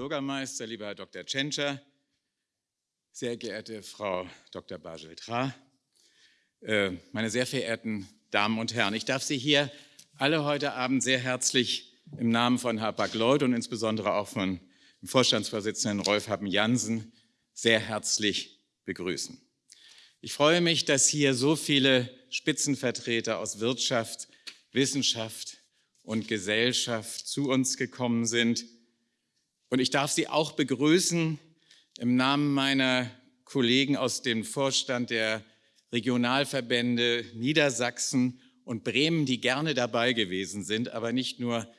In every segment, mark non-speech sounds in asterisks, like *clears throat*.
Bürgermeister, lieber Herr Dr. Tschentscher, sehr geehrte Frau Dr. Bajel-Tra, äh, meine sehr verehrten Damen und Herren, ich darf Sie hier alle heute Abend sehr herzlich im Namen von Hapag-Lloyd und insbesondere auch von dem Vorstandsvorsitzenden Rolf Haben-Jansen sehr herzlich begrüßen. Ich freue mich, dass hier so viele Spitzenvertreter aus Wirtschaft, Wissenschaft und Gesellschaft zu uns gekommen sind. Und ich darf Sie auch begrüßen im Namen meiner Kollegen aus dem Vorstand der Regionalverbände Niedersachsen und Bremen, die gerne dabei gewesen sind, aber nicht nur,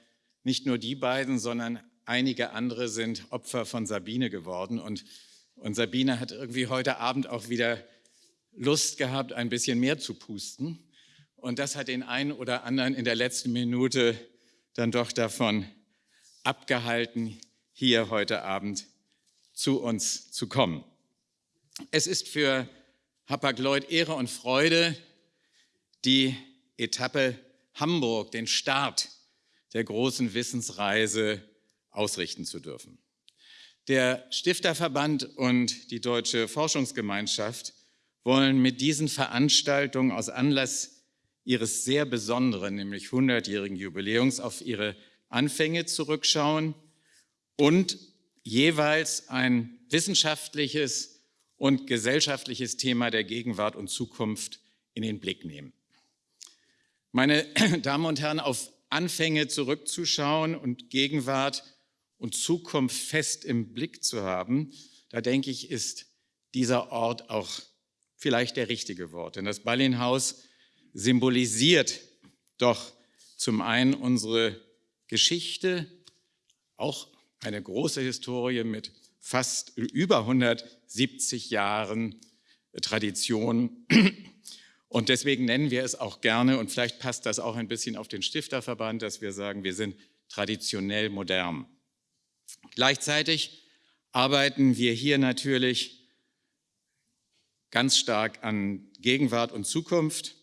nicht nur die beiden, sondern einige andere sind Opfer von Sabine geworden. Und, und Sabine hat irgendwie heute Abend auch wieder Lust gehabt, ein bisschen mehr zu pusten. Und das hat den einen oder anderen in der letzten Minute dann doch davon abgehalten, hier heute Abend zu uns zu kommen. Es ist für Hapag-Lloyd Ehre und Freude, die Etappe Hamburg, den Start der großen Wissensreise ausrichten zu dürfen. Der Stifterverband und die Deutsche Forschungsgemeinschaft wollen mit diesen Veranstaltungen aus Anlass ihres sehr besonderen, nämlich 100-jährigen Jubiläums auf ihre Anfänge zurückschauen und jeweils ein wissenschaftliches und gesellschaftliches Thema der Gegenwart und Zukunft in den Blick nehmen. Meine *clears throat* Damen und Herren, auf Anfänge zurückzuschauen und Gegenwart und Zukunft fest im Blick zu haben, da denke ich, ist dieser Ort auch vielleicht der richtige Wort. Denn das Ballinhaus symbolisiert doch zum einen unsere Geschichte, auch eine große Historie mit fast über 170 Jahren Tradition und deswegen nennen wir es auch gerne, und vielleicht passt das auch ein bisschen auf den Stifterverband, dass wir sagen, wir sind traditionell modern. Gleichzeitig arbeiten wir hier natürlich ganz stark an Gegenwart und Zukunft,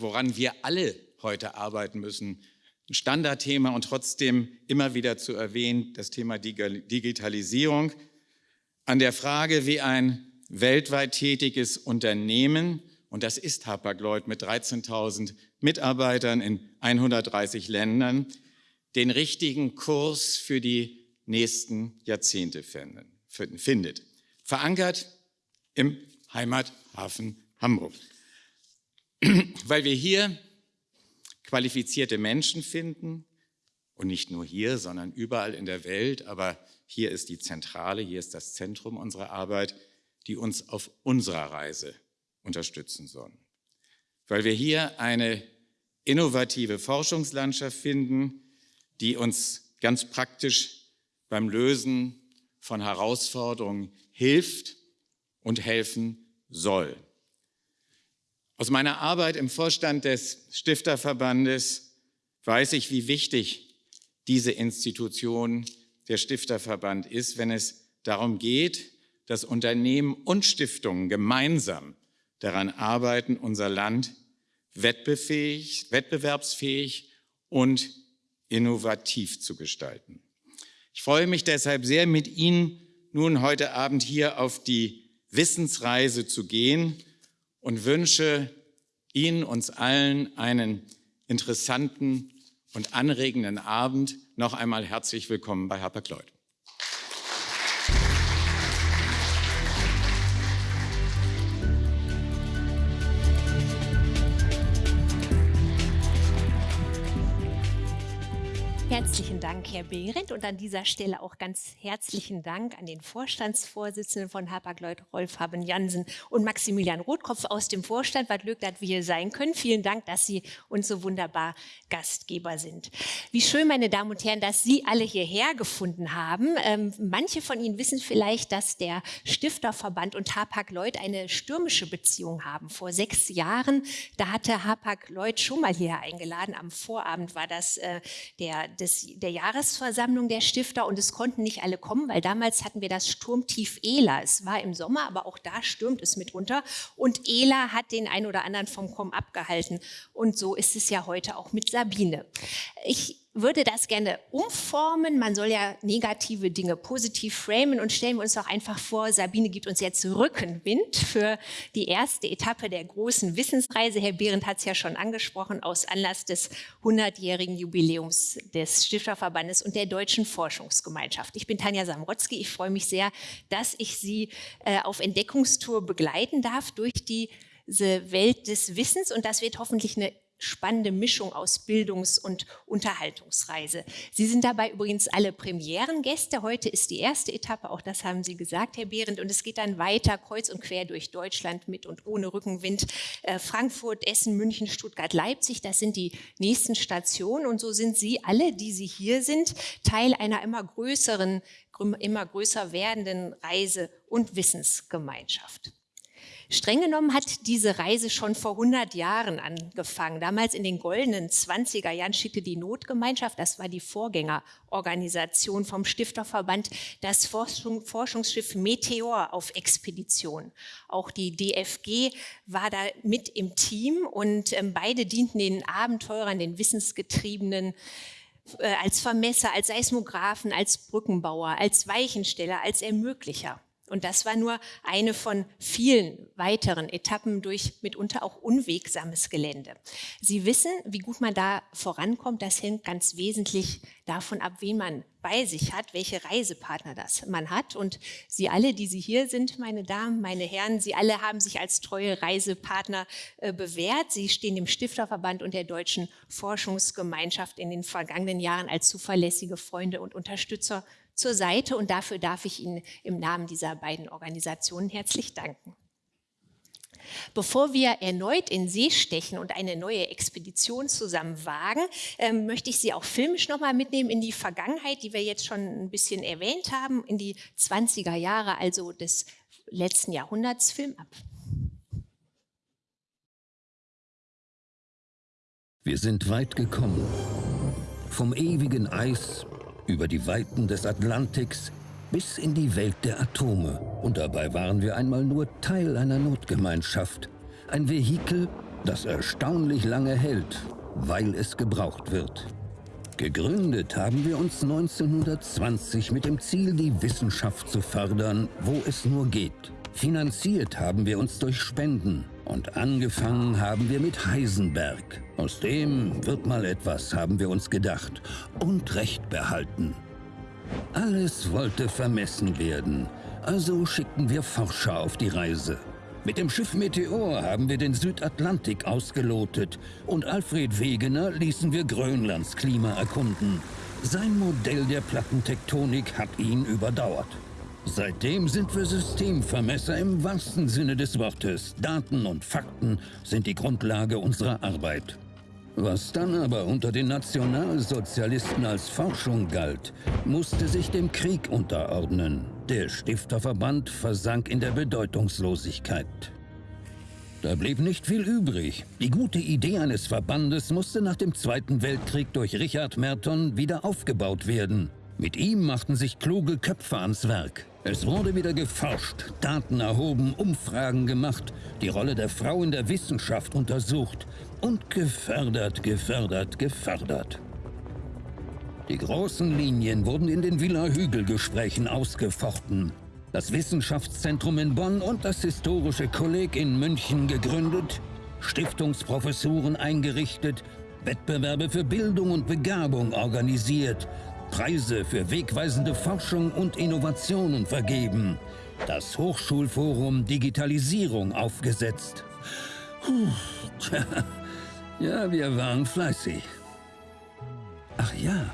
woran wir alle heute arbeiten müssen. Ein Standardthema und trotzdem immer wieder zu erwähnen, das Thema Digitalisierung. An der Frage, wie ein weltweit tätiges Unternehmen und das ist Hapag-Lloyd mit 13.000 Mitarbeitern in 130 Ländern, den richtigen Kurs für die nächsten Jahrzehnte findet. Verankert im Heimathafen Hamburg. Weil wir hier qualifizierte Menschen finden und nicht nur hier, sondern überall in der Welt, aber hier ist die Zentrale, hier ist das Zentrum unserer Arbeit, die uns auf unserer Reise unterstützen sollen. Weil wir hier eine innovative Forschungslandschaft finden, die uns ganz praktisch beim Lösen von Herausforderungen hilft und helfen soll. Aus meiner Arbeit im Vorstand des Stifterverbandes weiß ich, wie wichtig diese Institution, der Stifterverband ist, wenn es darum geht, dass Unternehmen und Stiftungen gemeinsam daran arbeiten, unser Land wettbewerbsfähig und innovativ zu gestalten. Ich freue mich deshalb sehr, mit Ihnen nun heute Abend hier auf die Wissensreise zu gehen und wünsche Ihnen, uns allen einen interessanten und anregenden Abend. Noch einmal herzlich willkommen bei Hapag-Lloyd. Herzlichen Dank, Herr Behrendt. Und an dieser Stelle auch ganz herzlichen Dank an den Vorstandsvorsitzenden von Hapag-Lloyd, Rolf Haben-Jansen und Maximilian Rotkopf aus dem Vorstand. Was Glück, dass wir hier sein können. Vielen Dank, dass Sie uns so wunderbar Gastgeber sind. Wie schön, meine Damen und Herren, dass Sie alle hierher gefunden haben. Ähm, manche von Ihnen wissen vielleicht, dass der Stifterverband und Hapag-Lloyd eine stürmische Beziehung haben. Vor sechs Jahren, da hatte Hapag-Lloyd schon mal hierher eingeladen. Am Vorabend war das äh, der, der der Jahresversammlung der Stifter und es konnten nicht alle kommen, weil damals hatten wir das Sturmtief Ela. Es war im Sommer, aber auch da stürmt es mitunter und Ela hat den ein oder anderen vom Kommen abgehalten und so ist es ja heute auch mit Sabine. Ich würde das gerne umformen. Man soll ja negative Dinge positiv framen und stellen wir uns doch einfach vor, Sabine gibt uns jetzt Rückenwind für die erste Etappe der großen Wissensreise. Herr Behrendt hat es ja schon angesprochen, aus Anlass des 100-jährigen Jubiläums des Stifterverbandes und der Deutschen Forschungsgemeinschaft. Ich bin Tanja Samrotzki. Ich freue mich sehr, dass ich Sie äh, auf Entdeckungstour begleiten darf durch diese Welt des Wissens und das wird hoffentlich eine spannende Mischung aus Bildungs- und Unterhaltungsreise. Sie sind dabei übrigens alle Premierengäste. Heute ist die erste Etappe, auch das haben Sie gesagt, Herr Behrendt, und es geht dann weiter kreuz und quer durch Deutschland mit und ohne Rückenwind. Äh, Frankfurt, Essen, München, Stuttgart, Leipzig, das sind die nächsten Stationen und so sind Sie alle, die Sie hier sind, Teil einer immer größeren, immer größer werdenden Reise- und Wissensgemeinschaft. Streng genommen hat diese Reise schon vor 100 Jahren angefangen. Damals in den goldenen 20er Jahren schickte die Notgemeinschaft, das war die Vorgängerorganisation vom Stifterverband, das Forschung, Forschungsschiff Meteor auf Expedition. Auch die DFG war da mit im Team und ähm, beide dienten den Abenteurern, den Wissensgetriebenen, äh, als Vermesser, als Seismographen, als Brückenbauer, als Weichensteller, als Ermöglicher. Und das war nur eine von vielen weiteren Etappen durch mitunter auch unwegsames Gelände. Sie wissen, wie gut man da vorankommt. Das hängt ganz wesentlich davon ab, wen man bei sich hat, welche Reisepartner das man hat. Und Sie alle, die Sie hier sind, meine Damen, meine Herren, Sie alle haben sich als treue Reisepartner äh, bewährt. Sie stehen dem Stifterverband und der Deutschen Forschungsgemeinschaft in den vergangenen Jahren als zuverlässige Freunde und Unterstützer zur Seite und dafür darf ich Ihnen im Namen dieser beiden Organisationen herzlich danken. Bevor wir erneut in See stechen und eine neue Expedition zusammen wagen, ähm, möchte ich Sie auch filmisch nochmal mitnehmen in die Vergangenheit, die wir jetzt schon ein bisschen erwähnt haben, in die 20er Jahre, also des letzten Jahrhunderts. Film ab. Wir sind weit gekommen. Vom ewigen Eis über die Weiten des Atlantiks bis in die Welt der Atome. Und dabei waren wir einmal nur Teil einer Notgemeinschaft. Ein Vehikel, das erstaunlich lange hält, weil es gebraucht wird. Gegründet haben wir uns 1920 mit dem Ziel, die Wissenschaft zu fördern, wo es nur geht. Finanziert haben wir uns durch Spenden. Und angefangen haben wir mit Heisenberg. Aus dem wird mal etwas, haben wir uns gedacht. Und Recht behalten. Alles wollte vermessen werden. Also schickten wir Forscher auf die Reise. Mit dem Schiff Meteor haben wir den Südatlantik ausgelotet und Alfred Wegener ließen wir Grönlands Klima erkunden. Sein Modell der Plattentektonik hat ihn überdauert. Seitdem sind wir Systemvermesser im wahrsten Sinne des Wortes. Daten und Fakten sind die Grundlage unserer Arbeit. Was dann aber unter den Nationalsozialisten als Forschung galt, musste sich dem Krieg unterordnen. Der Stifterverband versank in der Bedeutungslosigkeit. Da blieb nicht viel übrig. Die gute Idee eines Verbandes musste nach dem Zweiten Weltkrieg durch Richard Merton wieder aufgebaut werden. Mit ihm machten sich kluge Köpfe ans Werk. Es wurde wieder geforscht, Daten erhoben, Umfragen gemacht, die Rolle der Frau in der Wissenschaft untersucht und gefördert, gefördert, gefördert. Die großen Linien wurden in den Villa-Hügel-Gesprächen ausgefochten. Das Wissenschaftszentrum in Bonn und das Historische Kolleg in München gegründet, Stiftungsprofessuren eingerichtet, Wettbewerbe für Bildung und Begabung organisiert Preise für wegweisende Forschung und Innovationen vergeben, das Hochschulforum Digitalisierung aufgesetzt. Puh, tja, ja, wir waren fleißig. Ach ja,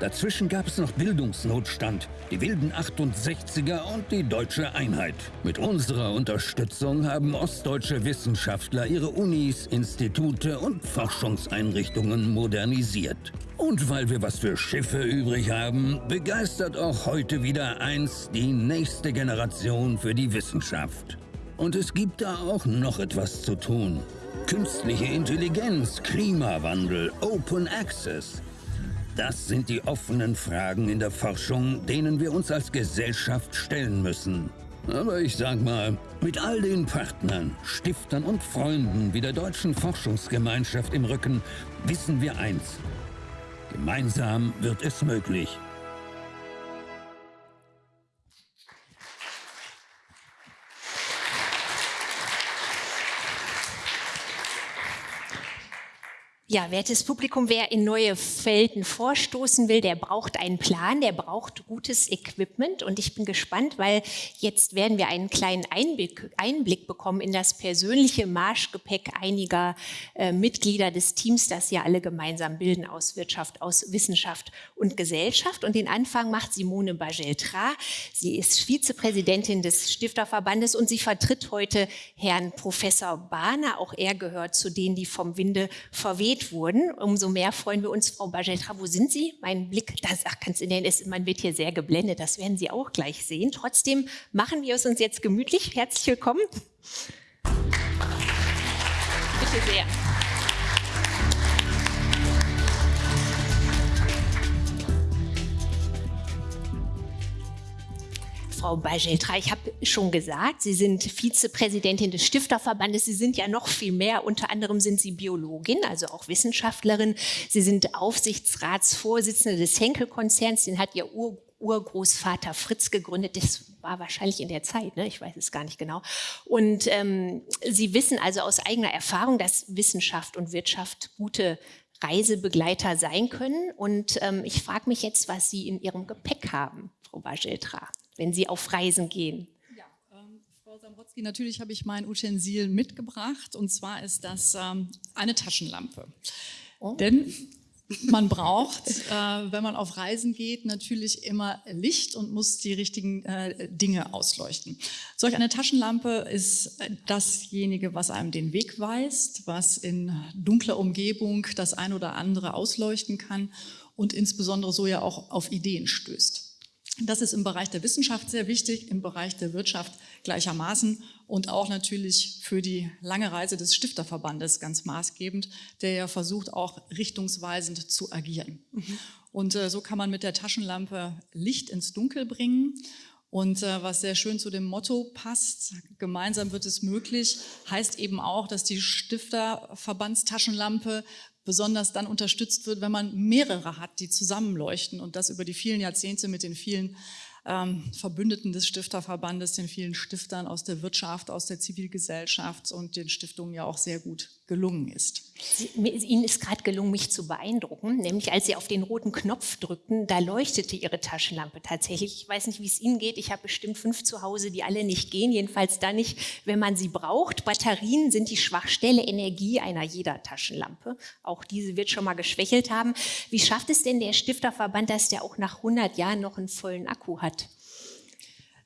Dazwischen gab es noch Bildungsnotstand, die wilden 68er und die deutsche Einheit. Mit unserer Unterstützung haben ostdeutsche Wissenschaftler ihre Unis, Institute und Forschungseinrichtungen modernisiert. Und weil wir was für Schiffe übrig haben, begeistert auch heute wieder eins die nächste Generation für die Wissenschaft. Und es gibt da auch noch etwas zu tun. Künstliche Intelligenz, Klimawandel, Open Access – das sind die offenen Fragen in der Forschung, denen wir uns als Gesellschaft stellen müssen. Aber ich sag mal, mit all den Partnern, Stiftern und Freunden wie der Deutschen Forschungsgemeinschaft im Rücken wissen wir eins. Gemeinsam wird es möglich. Ja, wertes Publikum, wer in neue Felden vorstoßen will, der braucht einen Plan, der braucht gutes Equipment. Und ich bin gespannt, weil jetzt werden wir einen kleinen Einblick, Einblick bekommen in das persönliche Marschgepäck einiger äh, Mitglieder des Teams, das ja alle gemeinsam bilden aus Wirtschaft, aus Wissenschaft und Gesellschaft. Und den Anfang macht Simone Bageltra. Sie ist Vizepräsidentin des Stifterverbandes und sie vertritt heute Herrn Professor Bahner. Auch er gehört zu denen, die vom Winde verweht gewählt wurden. Umso mehr freuen wir uns, Frau Bajetra, wo sind Sie? Mein Blick, das ach, kannst du nennen, ist, man wird hier sehr geblendet, das werden Sie auch gleich sehen. Trotzdem machen wir es uns jetzt gemütlich. Herzlich willkommen. Bitte sehr. Frau Bajeltra. Ich habe schon gesagt, Sie sind Vizepräsidentin des Stifterverbandes. Sie sind ja noch viel mehr. Unter anderem sind Sie Biologin, also auch Wissenschaftlerin. Sie sind Aufsichtsratsvorsitzende des Henkel-Konzerns. Den hat Ihr Ur Urgroßvater Fritz gegründet. Das war wahrscheinlich in der Zeit, ne? ich weiß es gar nicht genau. Und ähm, Sie wissen also aus eigener Erfahrung, dass Wissenschaft und Wirtschaft gute Reisebegleiter sein können. Und ähm, ich frage mich jetzt, was Sie in Ihrem Gepäck haben, Frau Bajeltra wenn Sie auf Reisen gehen? Ähm, Frau Samrotzki, natürlich habe ich mein Utensil mitgebracht und zwar ist das ähm, eine Taschenlampe. Oh. Denn man braucht, äh, wenn man auf Reisen geht, natürlich immer Licht und muss die richtigen äh, Dinge ausleuchten. Solch eine Taschenlampe ist dasjenige, was einem den Weg weist, was in dunkler Umgebung das ein oder andere ausleuchten kann und insbesondere so ja auch auf Ideen stößt. Das ist im Bereich der Wissenschaft sehr wichtig, im Bereich der Wirtschaft gleichermaßen und auch natürlich für die lange Reise des Stifterverbandes ganz maßgebend, der ja versucht, auch richtungsweisend zu agieren. Mhm. Und äh, so kann man mit der Taschenlampe Licht ins Dunkel bringen. Und äh, was sehr schön zu dem Motto passt, gemeinsam wird es möglich, heißt eben auch, dass die Stifterverbandstaschenlampe besonders dann unterstützt wird, wenn man mehrere hat, die zusammenleuchten und das über die vielen Jahrzehnte mit den vielen ähm, Verbündeten des Stifterverbandes, den vielen Stiftern aus der Wirtschaft, aus der Zivilgesellschaft und den Stiftungen ja auch sehr gut gelungen ist. Ihnen ist gerade gelungen, mich zu beeindrucken, nämlich als Sie auf den roten Knopf drückten, da leuchtete Ihre Taschenlampe tatsächlich. Ich weiß nicht, wie es Ihnen geht. Ich habe bestimmt fünf zu Hause, die alle nicht gehen, jedenfalls da nicht, wenn man sie braucht. Batterien sind die Schwachstelle Energie einer jeder Taschenlampe. Auch diese wird schon mal geschwächelt haben. Wie schafft es denn der Stifterverband, dass der auch nach 100 Jahren noch einen vollen Akku hat?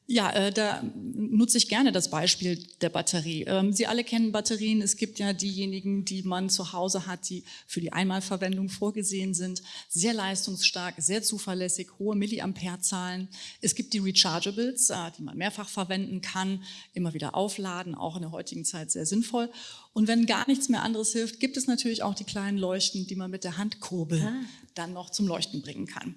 Ja, äh, da nutze ich gerne das Beispiel der Batterie. Ähm, Sie alle kennen Batterien. Es gibt ja diejenigen, die man zu Hause hat, die für die Einmalverwendung vorgesehen sind. Sehr leistungsstark, sehr zuverlässig, hohe Milliamperezahlen. Es gibt die Rechargeables, äh, die man mehrfach verwenden kann, immer wieder aufladen, auch in der heutigen Zeit sehr sinnvoll. Und wenn gar nichts mehr anderes hilft, gibt es natürlich auch die kleinen Leuchten, die man mit der Handkurbel ah. dann noch zum Leuchten bringen kann.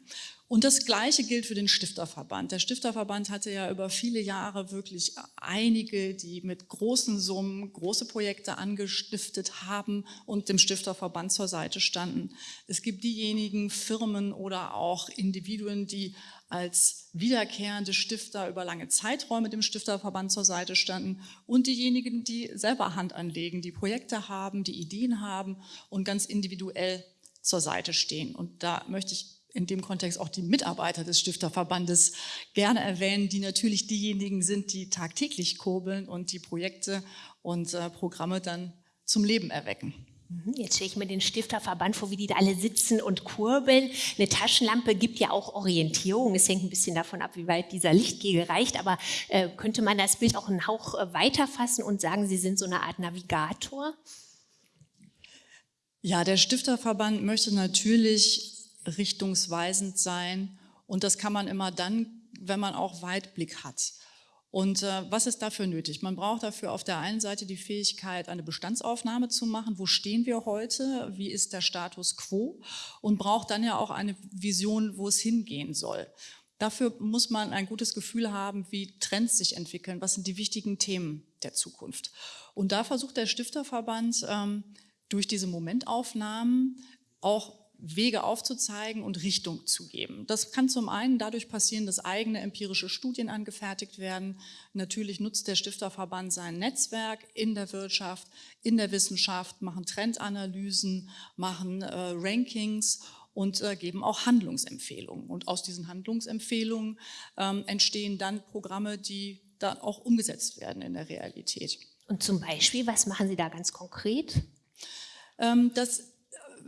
Und das Gleiche gilt für den Stifterverband. Der Stifterverband hatte ja über viele Jahre wirklich einige, die mit großen Summen große Projekte angestiftet haben und dem Stifterverband zur Seite standen. Es gibt diejenigen Firmen oder auch Individuen, die als wiederkehrende Stifter über lange Zeiträume dem Stifterverband zur Seite standen und diejenigen, die selber Hand anlegen, die Projekte haben, die Ideen haben und ganz individuell zur Seite stehen. Und da möchte ich in dem Kontext auch die Mitarbeiter des Stifterverbandes gerne erwähnen, die natürlich diejenigen sind, die tagtäglich kurbeln und die Projekte und äh, Programme dann zum Leben erwecken. Mhm, jetzt stelle ich mir den Stifterverband vor, wie die da alle sitzen und kurbeln. Eine Taschenlampe gibt ja auch Orientierung. Es hängt ein bisschen davon ab, wie weit dieser Lichtkegel reicht. Aber äh, könnte man das Bild auch einen Hauch äh, weiterfassen und sagen, Sie sind so eine Art Navigator? Ja, der Stifterverband möchte natürlich richtungsweisend sein. Und das kann man immer dann, wenn man auch Weitblick hat. Und äh, was ist dafür nötig? Man braucht dafür auf der einen Seite die Fähigkeit, eine Bestandsaufnahme zu machen. Wo stehen wir heute? Wie ist der Status quo? Und braucht dann ja auch eine Vision, wo es hingehen soll. Dafür muss man ein gutes Gefühl haben, wie Trends sich entwickeln. Was sind die wichtigen Themen der Zukunft? Und da versucht der Stifterverband ähm, durch diese Momentaufnahmen auch Wege aufzuzeigen und Richtung zu geben. Das kann zum einen dadurch passieren, dass eigene empirische Studien angefertigt werden. Natürlich nutzt der Stifterverband sein Netzwerk in der Wirtschaft, in der Wissenschaft, machen Trendanalysen, machen äh, Rankings und äh, geben auch Handlungsempfehlungen. Und aus diesen Handlungsempfehlungen ähm, entstehen dann Programme, die dann auch umgesetzt werden in der Realität. Und zum Beispiel, was machen Sie da ganz konkret? Ähm, das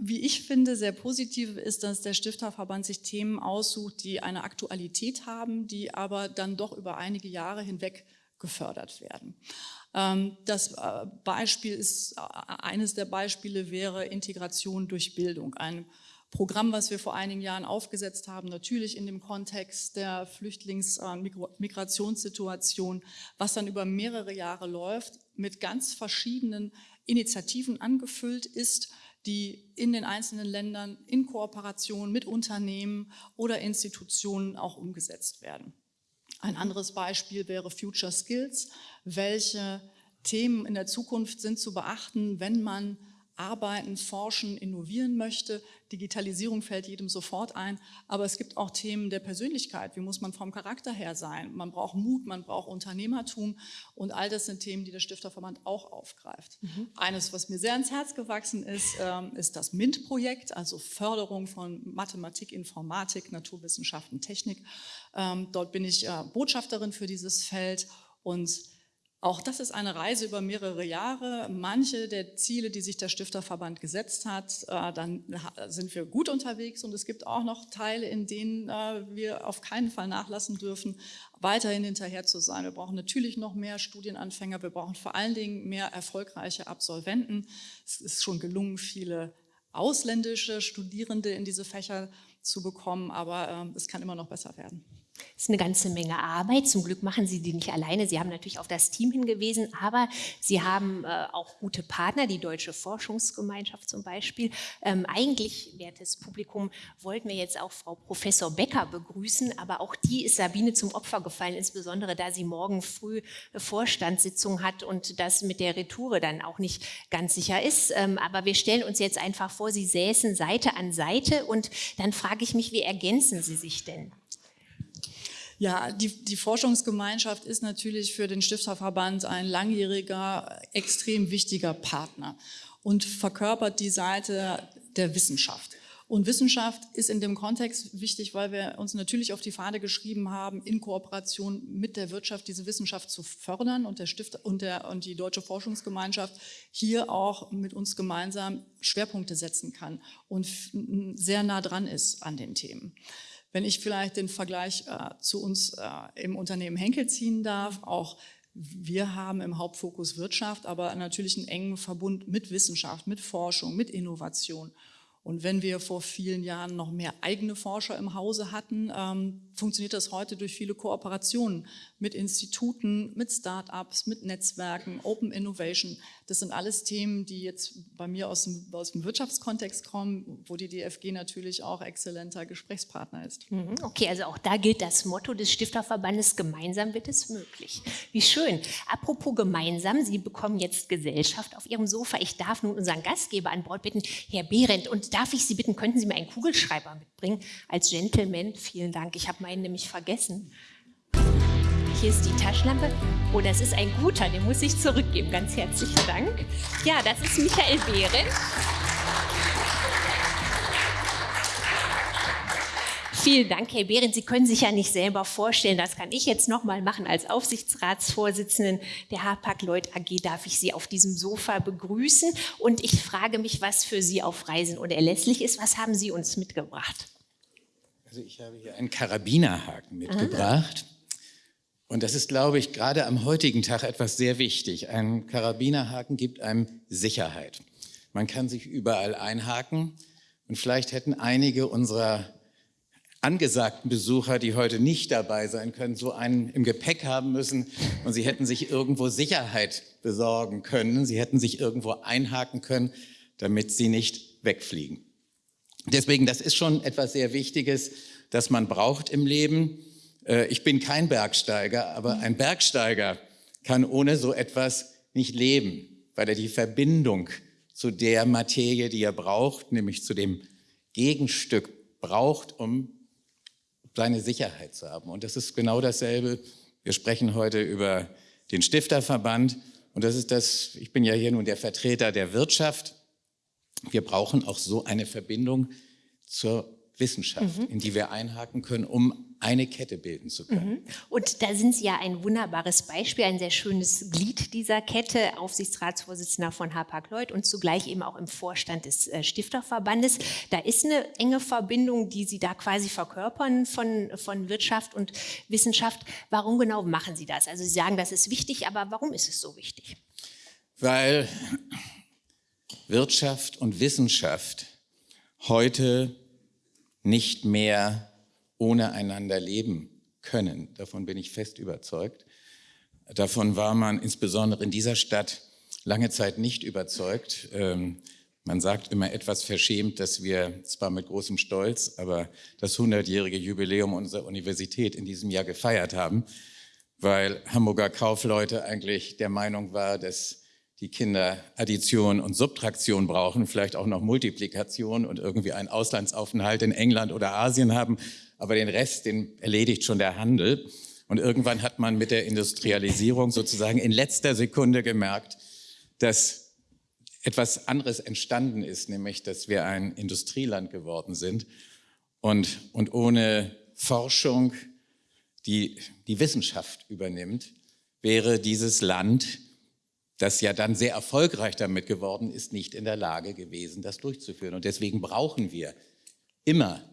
wie ich finde, sehr positiv ist, dass der Stifterverband sich Themen aussucht, die eine Aktualität haben, die aber dann doch über einige Jahre hinweg gefördert werden. Ähm, das äh, Beispiel ist, äh, eines der Beispiele wäre Integration durch Bildung, ein Programm, was wir vor einigen Jahren aufgesetzt haben, natürlich in dem Kontext der Flüchtlings-Migrationssituation, äh, was dann über mehrere Jahre läuft, mit ganz verschiedenen Initiativen angefüllt ist, die in den einzelnen Ländern in Kooperation mit Unternehmen oder Institutionen auch umgesetzt werden. Ein anderes Beispiel wäre Future Skills. Welche Themen in der Zukunft sind zu beachten, wenn man arbeiten, forschen, innovieren möchte. Digitalisierung fällt jedem sofort ein, aber es gibt auch Themen der Persönlichkeit. Wie muss man vom Charakter her sein? Man braucht Mut, man braucht Unternehmertum und all das sind Themen, die der Stifterverband auch aufgreift. Mhm. Eines, was mir sehr ans Herz gewachsen ist, ähm, ist das MINT-Projekt, also Förderung von Mathematik, Informatik, Naturwissenschaften, Technik. Ähm, dort bin ich äh, Botschafterin für dieses Feld und auch das ist eine Reise über mehrere Jahre. Manche der Ziele, die sich der Stifterverband gesetzt hat, äh, dann sind wir gut unterwegs und es gibt auch noch Teile, in denen äh, wir auf keinen Fall nachlassen dürfen, weiterhin hinterher zu sein. Wir brauchen natürlich noch mehr Studienanfänger, wir brauchen vor allen Dingen mehr erfolgreiche Absolventen. Es ist schon gelungen, viele ausländische Studierende in diese Fächer zu bekommen, aber äh, es kann immer noch besser werden. Das ist eine ganze Menge Arbeit. Zum Glück machen Sie die nicht alleine. Sie haben natürlich auf das Team hingewiesen, aber Sie haben äh, auch gute Partner, die Deutsche Forschungsgemeinschaft zum Beispiel. Ähm, eigentlich, wertes Publikum, wollten wir jetzt auch Frau Professor Becker begrüßen, aber auch die ist Sabine zum Opfer gefallen, insbesondere da sie morgen früh eine Vorstandssitzung hat und das mit der Retoure dann auch nicht ganz sicher ist. Ähm, aber wir stellen uns jetzt einfach vor, Sie säßen Seite an Seite und dann frage ich mich, wie ergänzen Sie sich denn? Ja, die, die Forschungsgemeinschaft ist natürlich für den Stifterverband ein langjähriger, extrem wichtiger Partner und verkörpert die Seite der Wissenschaft. Und Wissenschaft ist in dem Kontext wichtig, weil wir uns natürlich auf die Fahne geschrieben haben, in Kooperation mit der Wirtschaft diese Wissenschaft zu fördern und der Stift und, der, und die Deutsche Forschungsgemeinschaft hier auch mit uns gemeinsam Schwerpunkte setzen kann und sehr nah dran ist an den Themen. Wenn ich vielleicht den Vergleich äh, zu uns äh, im Unternehmen Henkel ziehen darf, auch wir haben im Hauptfokus Wirtschaft, aber natürlich einen engen Verbund mit Wissenschaft, mit Forschung, mit Innovation. Und wenn wir vor vielen Jahren noch mehr eigene Forscher im Hause hatten, ähm, funktioniert das heute durch viele Kooperationen mit Instituten, mit Start-ups, mit Netzwerken, Open Innovation. Das sind alles Themen, die jetzt bei mir aus dem, aus dem Wirtschaftskontext kommen, wo die DFG natürlich auch exzellenter Gesprächspartner ist. Mhm, okay, also auch da gilt das Motto des Stifterverbandes, gemeinsam wird es möglich. Wie schön. Apropos gemeinsam, Sie bekommen jetzt Gesellschaft auf Ihrem Sofa. Ich darf nun unseren Gastgeber an Bord bitten, Herr Behrendt. Und darf ich Sie bitten, könnten Sie mir einen Kugelschreiber mitbringen? Als Gentleman, vielen Dank. Ich habe meinen nämlich vergessen. Hier ist die Taschenlampe. Oh, das ist ein guter, den muss ich zurückgeben. Ganz herzlichen Dank. Ja, das ist Michael Behrendt. Vielen Dank, Herr Behrendt. Sie können sich ja nicht selber vorstellen, das kann ich jetzt nochmal machen als Aufsichtsratsvorsitzenden der Hapag-Lloyd AG. Darf ich Sie auf diesem Sofa begrüßen? Und ich frage mich, was für Sie auf Reisen unerlässlich ist. Was haben Sie uns mitgebracht? Also ich habe hier einen Karabinerhaken mitgebracht. Aha. Und das ist, glaube ich, gerade am heutigen Tag etwas sehr wichtig. Ein Karabinerhaken gibt einem Sicherheit. Man kann sich überall einhaken. Und vielleicht hätten einige unserer angesagten Besucher, die heute nicht dabei sein können, so einen im Gepäck haben müssen und sie hätten sich irgendwo Sicherheit besorgen können. Sie hätten sich irgendwo einhaken können, damit sie nicht wegfliegen. Deswegen, das ist schon etwas sehr Wichtiges, das man braucht im Leben. Äh, ich bin kein Bergsteiger, aber ein Bergsteiger kann ohne so etwas nicht leben, weil er die Verbindung zu der Materie, die er braucht, nämlich zu dem Gegenstück braucht, um seine Sicherheit zu haben. Und das ist genau dasselbe. Wir sprechen heute über den Stifterverband. Und das ist das, ich bin ja hier nun der Vertreter der Wirtschaft. Wir brauchen auch so eine Verbindung zur Wissenschaft, mhm. in die wir einhaken können, um eine Kette bilden zu können. Mhm. Und da sind Sie ja ein wunderbares Beispiel, ein sehr schönes Glied dieser Kette, Aufsichtsratsvorsitzender von Hapag-Lloyd und zugleich eben auch im Vorstand des äh, Stifterverbandes. Da ist eine enge Verbindung, die Sie da quasi verkörpern von, von Wirtschaft und Wissenschaft. Warum genau machen Sie das? Also Sie sagen, das ist wichtig, aber warum ist es so wichtig? Weil Wirtschaft und Wissenschaft heute nicht mehr ohne einander leben können. Davon bin ich fest überzeugt. Davon war man insbesondere in dieser Stadt lange Zeit nicht überzeugt. Ähm, man sagt immer etwas verschämt, dass wir zwar mit großem Stolz, aber das 100-jährige Jubiläum unserer Universität in diesem Jahr gefeiert haben, weil Hamburger Kaufleute eigentlich der Meinung war, dass die Kinder Addition und Subtraktion brauchen, vielleicht auch noch Multiplikation und irgendwie einen Auslandsaufenthalt in England oder Asien haben aber den Rest, den erledigt schon der Handel. Und irgendwann hat man mit der Industrialisierung sozusagen in letzter Sekunde gemerkt, dass etwas anderes entstanden ist, nämlich dass wir ein Industrieland geworden sind und, und ohne Forschung, die die Wissenschaft übernimmt, wäre dieses Land, das ja dann sehr erfolgreich damit geworden ist, nicht in der Lage gewesen, das durchzuführen. Und deswegen brauchen wir immer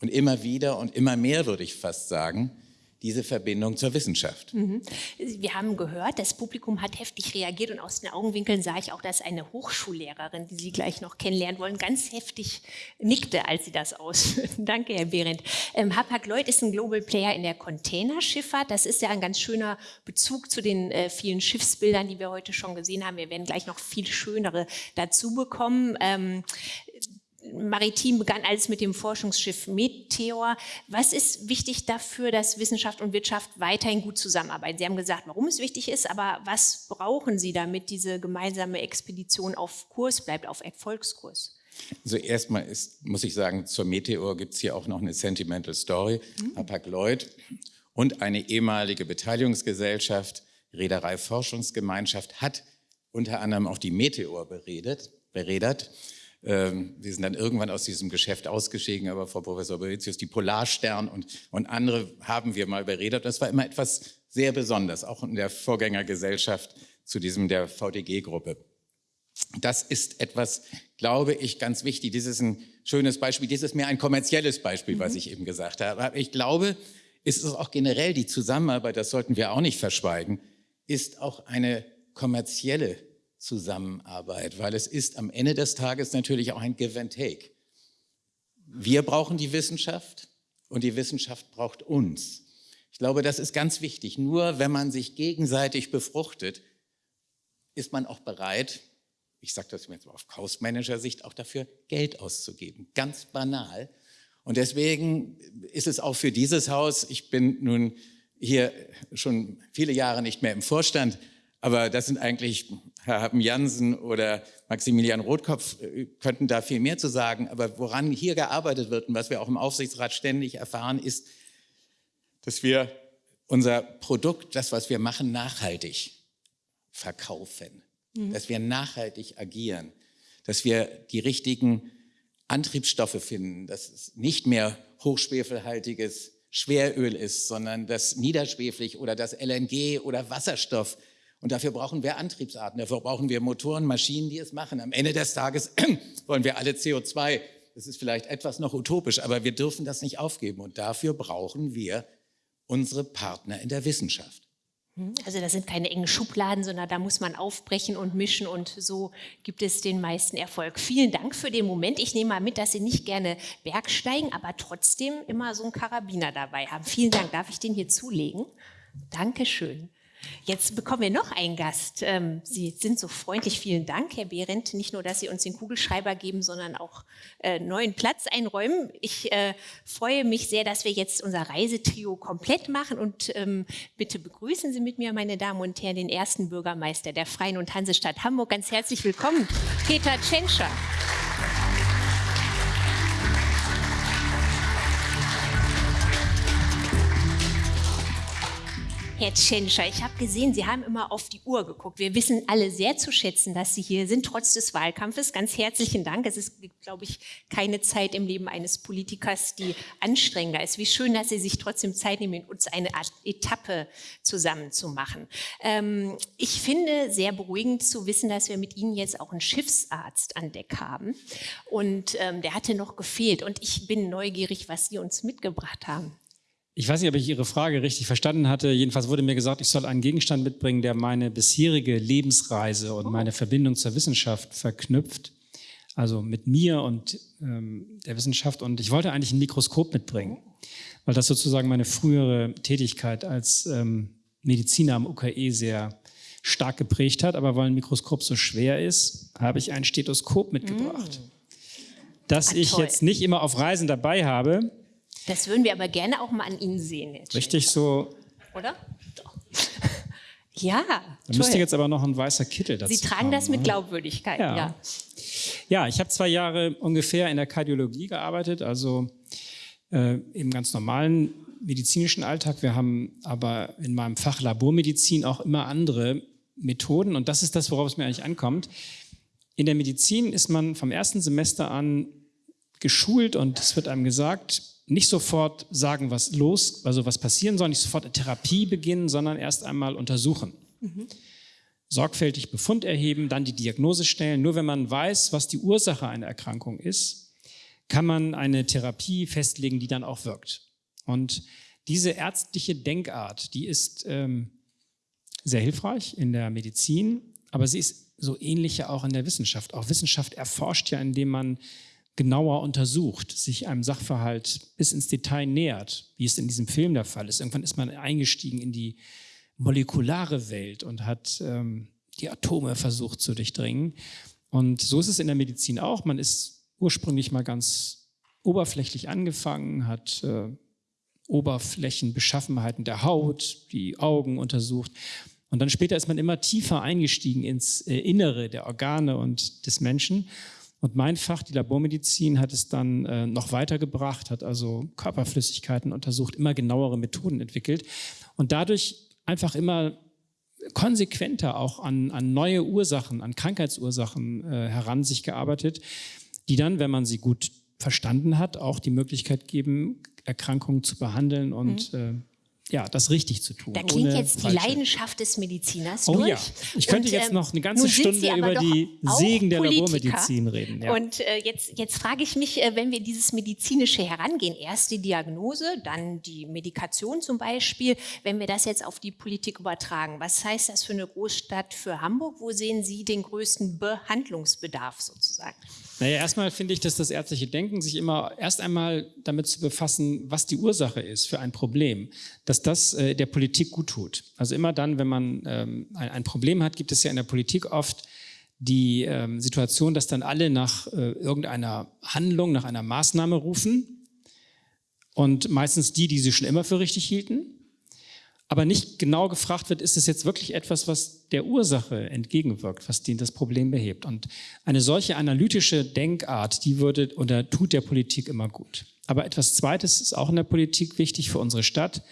und immer wieder und immer mehr, würde ich fast sagen, diese Verbindung zur Wissenschaft. Mhm. Wir haben gehört, das Publikum hat heftig reagiert und aus den Augenwinkeln sah ich auch, dass eine Hochschullehrerin, die Sie gleich noch kennenlernen wollen, ganz heftig nickte, als sie das ausführten. *laughs* Danke, Herr Behrendt. Ähm, Hapag-Lloyd ist ein Global Player in der Containerschifffahrt. Das ist ja ein ganz schöner Bezug zu den äh, vielen Schiffsbildern, die wir heute schon gesehen haben. Wir werden gleich noch viel schönere dazu bekommen. Ähm, Maritim begann alles mit dem Forschungsschiff Meteor. Was ist wichtig dafür, dass Wissenschaft und Wirtschaft weiterhin gut zusammenarbeiten? Sie haben gesagt, warum es wichtig ist, aber was brauchen Sie, damit diese gemeinsame Expedition auf Kurs bleibt, auf Erfolgskurs? Also erstmal ist, muss ich sagen, zur Meteor gibt es hier auch noch eine Sentimental Story. Mhm. Hapag-Lloyd und eine ehemalige Beteiligungsgesellschaft, Reederei Forschungsgemeinschaft, hat unter anderem auch die Meteor beredet, beredert. Ähm, wir sind dann irgendwann aus diesem Geschäft ausgestiegen, aber Frau Professor Beritius, die Polarstern und, und andere haben wir mal beredet. Das war immer etwas sehr Besonderes, auch in der Vorgängergesellschaft zu diesem der VDG-Gruppe. Das ist etwas, glaube ich, ganz wichtig. Dies ist ein schönes Beispiel. Dies ist mehr ein kommerzielles Beispiel, mhm. was ich eben gesagt habe. Aber ich glaube, ist es auch generell die Zusammenarbeit, das sollten wir auch nicht verschweigen, ist auch eine kommerzielle Zusammenarbeit, weil es ist am Ende des Tages natürlich auch ein Give and Take. Wir brauchen die Wissenschaft und die Wissenschaft braucht uns. Ich glaube, das ist ganz wichtig. Nur wenn man sich gegenseitig befruchtet, ist man auch bereit, ich sage das jetzt mal auf Kaufmanager-Sicht, auch dafür Geld auszugeben. Ganz banal. Und deswegen ist es auch für dieses Haus, ich bin nun hier schon viele Jahre nicht mehr im Vorstand, aber das sind eigentlich Herr Happen Jansen oder Maximilian Rotkopf äh, könnten da viel mehr zu sagen. Aber woran hier gearbeitet wird und was wir auch im Aufsichtsrat ständig erfahren, ist, dass wir unser Produkt, das, was wir machen, nachhaltig verkaufen. Mhm. Dass wir nachhaltig agieren. Dass wir die richtigen Antriebsstoffe finden. Dass es nicht mehr hochschwefelhaltiges Schweröl ist, sondern das niederschweflig oder das LNG oder Wasserstoff und dafür brauchen wir Antriebsarten, dafür brauchen wir Motoren, Maschinen, die es machen. Am Ende des Tages *clears throat* wollen wir alle CO2. Das ist vielleicht etwas noch utopisch, aber wir dürfen das nicht aufgeben. Und dafür brauchen wir unsere Partner in der Wissenschaft. Hm, also das sind keine engen Schubladen, sondern da muss man aufbrechen und mischen und so gibt es den meisten Erfolg. Vielen Dank für den Moment. Ich nehme mal mit, dass Sie nicht gerne Bergsteigen, aber trotzdem immer so einen Karabiner dabei haben. Vielen Dank. Darf ich den hier zulegen? Dankeschön. Jetzt bekommen wir noch einen Gast. Ähm, Sie sind so freundlich. Vielen Dank, Herr Behrendt. Nicht nur, dass Sie uns den Kugelschreiber geben, sondern auch äh, neuen Platz einräumen. Ich äh, freue mich sehr, dass wir jetzt unser Reisetrio komplett machen. Und ähm, bitte begrüßen Sie mit mir, meine Damen und Herren, den ersten Bürgermeister der Freien und Hansestadt Hamburg. Ganz herzlich willkommen, Peter Tschentscher. Herr Tschentscher, ich habe gesehen, Sie haben immer auf die Uhr geguckt. Wir wissen alle sehr zu schätzen, dass Sie hier sind, trotz des Wahlkampfes. Ganz herzlichen Dank. Es ist, glaube ich, keine Zeit im Leben eines Politikers, die anstrengender ist. Wie schön, dass Sie sich trotzdem Zeit nehmen, uns eine Art Etappe zusammen zu machen. Ähm, ich finde sehr beruhigend zu wissen, dass wir mit Ihnen jetzt auch einen Schiffsarzt an Deck haben. Und ähm, der hatte noch gefehlt. Und ich bin neugierig, was Sie uns mitgebracht haben. Ich weiß nicht, ob ich Ihre Frage richtig verstanden hatte. Jedenfalls wurde mir gesagt, ich soll einen Gegenstand mitbringen, der meine bisherige Lebensreise und meine Verbindung zur Wissenschaft verknüpft. Also mit mir und ähm, der Wissenschaft. Und ich wollte eigentlich ein Mikroskop mitbringen, weil das sozusagen meine frühere Tätigkeit als ähm, Mediziner am UKE sehr stark geprägt hat. Aber weil ein Mikroskop so schwer ist, habe ich ein Stethoskop mitgebracht. Mm. Das Ach, ich jetzt nicht immer auf Reisen dabei habe, das würden wir aber gerne auch mal an Ihnen sehen. Jetzt Richtig so. Oder? Doch. *laughs* ja. Da müsste jetzt aber noch ein weißer Kittel dazu Sie tragen kommen, das mit Glaubwürdigkeit, ja. Ja, ja ich habe zwei Jahre ungefähr in der Kardiologie gearbeitet, also äh, im ganz normalen medizinischen Alltag. Wir haben aber in meinem Fach Labormedizin auch immer andere Methoden und das ist das, worauf es mir eigentlich ankommt. In der Medizin ist man vom ersten Semester an geschult und es wird einem gesagt, nicht sofort sagen, was los, also was passieren soll, nicht sofort eine Therapie beginnen, sondern erst einmal untersuchen. Mhm. Sorgfältig Befund erheben, dann die Diagnose stellen. Nur wenn man weiß, was die Ursache einer Erkrankung ist, kann man eine Therapie festlegen, die dann auch wirkt. Und diese ärztliche Denkart, die ist ähm, sehr hilfreich in der Medizin, aber sie ist so ähnlich ja auch in der Wissenschaft. Auch Wissenschaft erforscht ja, indem man genauer untersucht, sich einem Sachverhalt bis ins Detail nähert, wie es in diesem Film der Fall ist. Irgendwann ist man eingestiegen in die molekulare Welt und hat ähm, die Atome versucht zu durchdringen. Und so ist es in der Medizin auch. Man ist ursprünglich mal ganz oberflächlich angefangen, hat äh, Oberflächenbeschaffenheiten der Haut, die Augen untersucht. Und dann später ist man immer tiefer eingestiegen ins äh, Innere der Organe und des Menschen. Und mein Fach, die Labormedizin, hat es dann äh, noch weitergebracht, hat also Körperflüssigkeiten untersucht, immer genauere Methoden entwickelt und dadurch einfach immer konsequenter auch an, an neue Ursachen, an Krankheitsursachen äh, heran sich gearbeitet, die dann, wenn man sie gut verstanden hat, auch die Möglichkeit geben, Erkrankungen zu behandeln und mhm. Ja, das richtig zu tun. Da klingt jetzt die Leidenschaft des Mediziners oh, durch. Ja. Ich könnte und, jetzt ähm, noch eine ganze Stunde über die Segen der Politiker. Labormedizin reden. Ja. Und äh, jetzt, jetzt frage ich mich, äh, wenn wir dieses medizinische herangehen, erst die Diagnose, dann die Medikation zum Beispiel, wenn wir das jetzt auf die Politik übertragen, was heißt das für eine Großstadt für Hamburg? Wo sehen Sie den größten Behandlungsbedarf sozusagen? Naja, erstmal finde ich, dass das ärztliche Denken sich immer erst einmal damit zu befassen, was die Ursache ist für ein Problem, dass das äh, der Politik gut tut. Also immer dann, wenn man ähm, ein, ein, Problem hat, gibt es ja in der Politik oft die ähm, Situation, dass dann alle nach äh, irgendeiner Handlung, nach einer Maßnahme rufen und meistens die, die sie schon immer für richtig hielten aber nicht genau gefragt wird, ist es jetzt wirklich etwas, was der Ursache entgegenwirkt, was das Problem behebt. Und eine solche analytische Denkart, die würde oder tut der Politik immer gut. Aber etwas Zweites ist auch in der Politik wichtig für unsere Stadt.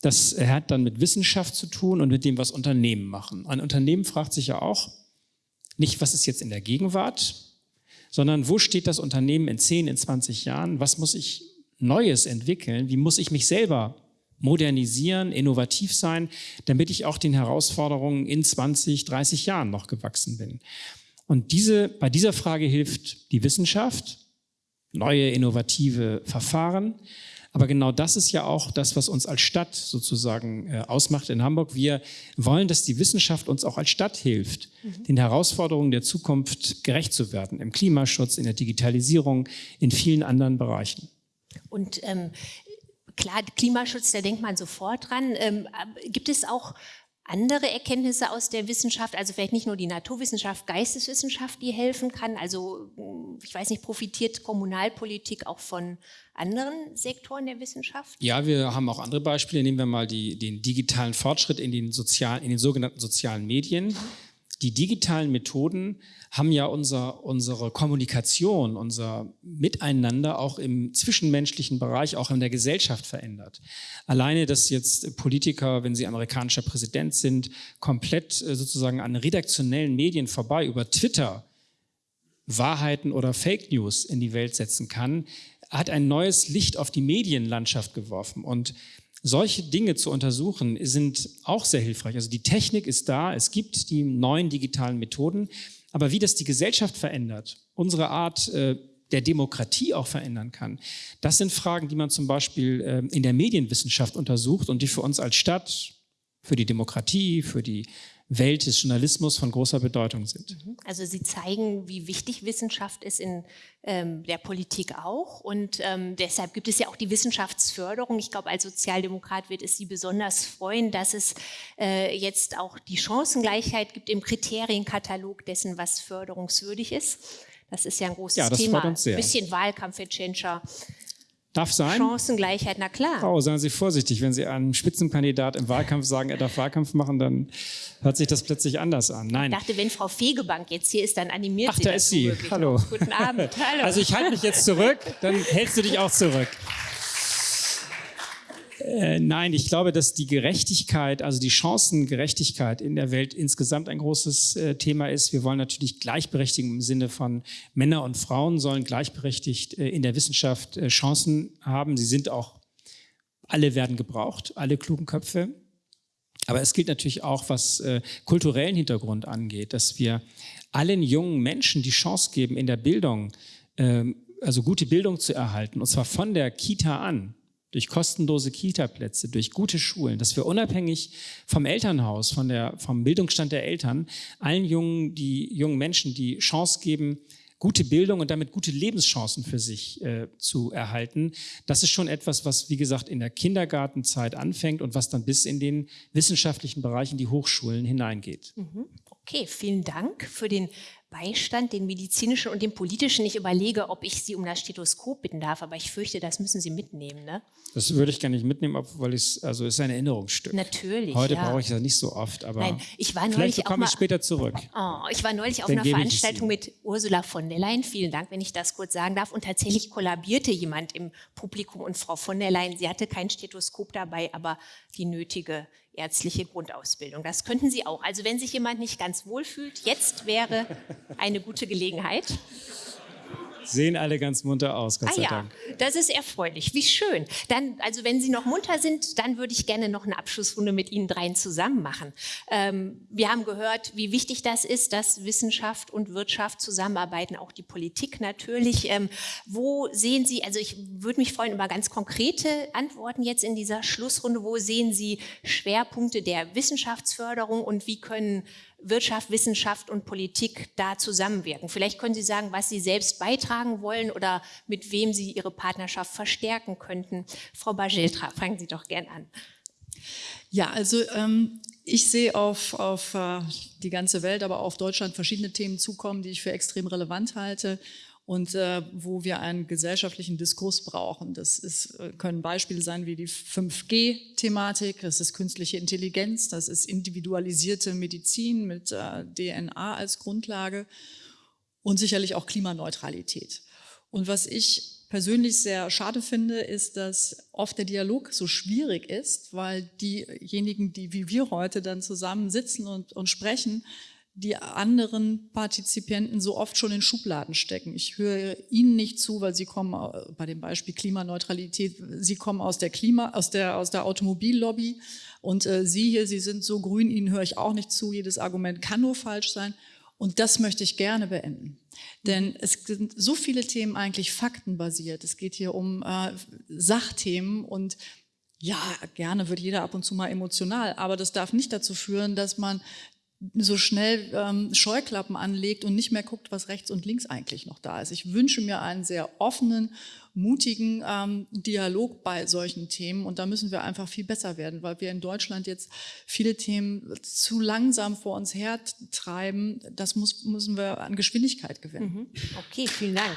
Das hat dann mit Wissenschaft zu tun und mit dem, was Unternehmen machen. Ein Unternehmen fragt sich ja auch nicht, was ist jetzt in der Gegenwart, sondern wo steht das Unternehmen in 10, in 20 Jahren? Was muss ich Neues entwickeln? Wie muss ich mich selber modernisieren, innovativ sein, damit ich auch den Herausforderungen in 20, 30 Jahren noch gewachsen bin. Und diese, bei dieser Frage hilft die Wissenschaft, neue innovative Verfahren. Aber genau das ist ja auch das, was uns als Stadt sozusagen äh, ausmacht in Hamburg. Wir wollen, dass die Wissenschaft uns auch als Stadt hilft, mhm. den Herausforderungen der Zukunft gerecht zu werden, im Klimaschutz, in der Digitalisierung, in vielen anderen Bereichen. Und ähm, klar, Klimaschutz, da denkt man sofort dran. Ähm, gibt es auch andere Erkenntnisse aus der Wissenschaft, also vielleicht nicht nur die Naturwissenschaft, Geisteswissenschaft, die helfen kann? Also hm, ich weiß nicht, profitiert Kommunalpolitik auch von anderen Sektoren der Wissenschaft? Ja, wir haben auch andere Beispiele. Nehmen wir mal die, den digitalen Fortschritt in den, sozialen, in den sogenannten sozialen Medien. Die digitalen Methoden haben ja unser, unsere Kommunikation, unser Miteinander auch im zwischenmenschlichen Bereich, auch in der Gesellschaft verändert. Alleine, dass jetzt Politiker, wenn sie amerikanischer Präsident sind, komplett äh, sozusagen an redaktionellen Medien vorbei über Twitter Wahrheiten oder Fake News in die Welt setzen kann, hat ein neues Licht auf die Medienlandschaft geworfen. Und solche Dinge zu untersuchen sind auch sehr hilfreich. Also die Technik ist da, es gibt die neuen digitalen Methoden, aber wie das die Gesellschaft verändert, unsere Art äh, der Demokratie auch verändern kann, das sind Fragen, die man zum Beispiel äh, in der Medienwissenschaft untersucht und die für uns als Stadt, für die Demokratie, für die Welt des Journalismus von großer Bedeutung sind. Mhm. Also Sie zeigen, wie wichtig Wissenschaft ist in ähm, der Politik auch und ähm, deshalb gibt es ja auch die Wissenschaftsförderung. Ich glaube, als Sozialdemokrat wird es Sie besonders freuen, dass es äh, jetzt auch die Chancengleichheit gibt im Kriterienkatalog dessen, was förderungswürdig ist. Das ist ja ein großes ja, das Thema. Uns sehr. Ein bisschen Wahlkampf, Herr Tschentscher. Darf sein. Chancengleichheit, na klar. Frau, seien Sie vorsichtig, wenn Sie einem Spitzenkandidat im Wahlkampf sagen, er darf Wahlkampf machen, dann hört sich das plötzlich anders an. Nein. Ich dachte, wenn Frau Fegebank jetzt hier ist, dann animiert Ach, sie da das ist sie. Hallo. Guten Abend. *laughs* Hallo. Also ich halte mich jetzt zurück, dann hältst du dich auch zurück. Äh, nein, ich glaube, dass die Gerechtigkeit, also die Chancengerechtigkeit in der Welt insgesamt ein großes äh, Thema ist. Wir wollen natürlich Gleichberechtigung im Sinne von Männer und Frauen sollen gleichberechtigt äh, in der Wissenschaft äh, Chancen haben. Sie sind auch, alle werden gebraucht, alle klugen Köpfe. Aber es gilt natürlich auch, was äh, kulturellen Hintergrund angeht, dass wir allen jungen Menschen die Chance geben, in der Bildung, ähm, also gute Bildung zu erhalten, und zwar von der Kita an durch kostenlose Kita-Plätze, durch gute Schulen, dass wir unabhängig vom Elternhaus, von der, vom Bildungsstand der Eltern, allen jungen, die jungen Menschen die Chance geben, gute Bildung und damit gute Lebenschancen für sich äh, zu erhalten. Das ist schon etwas, was, wie gesagt, in der Kindergartenzeit anfängt und was dann bis in den wissenschaftlichen Bereich, in die Hochschulen hineingeht. Mhm. Okay, vielen Dank für den Beistand, den medizinischen und den politischen. Ich überlege, ob ich Sie um das Stethoskop bitten darf, aber ich fürchte, das müssen Sie mitnehmen. Ne? Das würde ich gar nicht mitnehmen, weil es also ist ein Erinnerungsstück. Natürlich. Heute ja. brauche ich das nicht so oft, aber Nein, ich war vielleicht komme ich später zurück. Oh, ich war neulich auf Dann einer Veranstaltung mit Ursula von der Leyen. Vielen Dank, wenn ich das kurz sagen darf. Und tatsächlich kollabierte jemand im Publikum und Frau von der Leyen, sie hatte kein Stethoskop dabei, aber die nötige ärztliche Grundausbildung. Das könnten Sie auch. Also wenn sich jemand nicht ganz wohl fühlt, jetzt wäre eine gute Gelegenheit. Sehen alle ganz munter aus, Gott ah sei ja, Dank. das ist erfreulich. Wie schön. Dann, also wenn Sie noch munter sind, dann würde ich gerne noch eine Abschlussrunde mit Ihnen dreien zusammen machen. Ähm, wir haben gehört, wie wichtig das ist, dass Wissenschaft und Wirtschaft zusammenarbeiten, auch die Politik natürlich. Ähm, wo sehen Sie, also ich würde mich freuen über ganz konkrete Antworten jetzt in dieser Schlussrunde. Wo sehen Sie Schwerpunkte der Wissenschaftsförderung und wie können Wirtschaft, Wissenschaft und Politik da zusammenwirken. Vielleicht können Sie sagen, was Sie selbst beitragen wollen oder mit wem Sie Ihre Partnerschaft verstärken könnten. Frau Bageltra, fangen Sie doch gern an. Ja, also ähm, ich sehe auf, auf äh, die ganze Welt, aber auch auf Deutschland verschiedene Themen zukommen, die ich für extrem relevant halte und äh, wo wir einen gesellschaftlichen Diskurs brauchen. Das ist, äh, können Beispiele sein wie die 5G-Thematik, das ist künstliche Intelligenz, das ist individualisierte Medizin mit äh, DNA als Grundlage und sicherlich auch Klimaneutralität. Und was ich persönlich sehr schade finde, ist, dass oft der Dialog so schwierig ist, weil diejenigen, die wie wir heute dann zusammen sitzen und, und sprechen, die anderen Partizipienten so oft schon in Schubladen stecken. Ich höre Ihnen nicht zu, weil Sie kommen, äh, bei dem Beispiel Klimaneutralität, Sie kommen aus der Klima, aus der, aus der Automobillobby und äh, Sie hier, Sie sind so grün, Ihnen höre ich auch nicht zu. Jedes Argument kann nur falsch sein. Und das möchte ich gerne beenden. Denn es sind so viele Themen eigentlich faktenbasiert. Es geht hier um äh, Sachthemen und ja, gerne wird jeder ab und zu mal emotional, aber das darf nicht dazu führen, dass man so schnell ähm, Scheuklappen anlegt und nicht mehr guckt, was rechts und links eigentlich noch da ist. Ich wünsche mir einen sehr offenen, mutigen ähm, Dialog bei solchen Themen und da müssen wir einfach viel besser werden, weil wir in Deutschland jetzt viele Themen zu langsam vor uns hertreiben. Das muss, müssen wir an Geschwindigkeit gewinnen. Mhm. Okay, vielen Dank.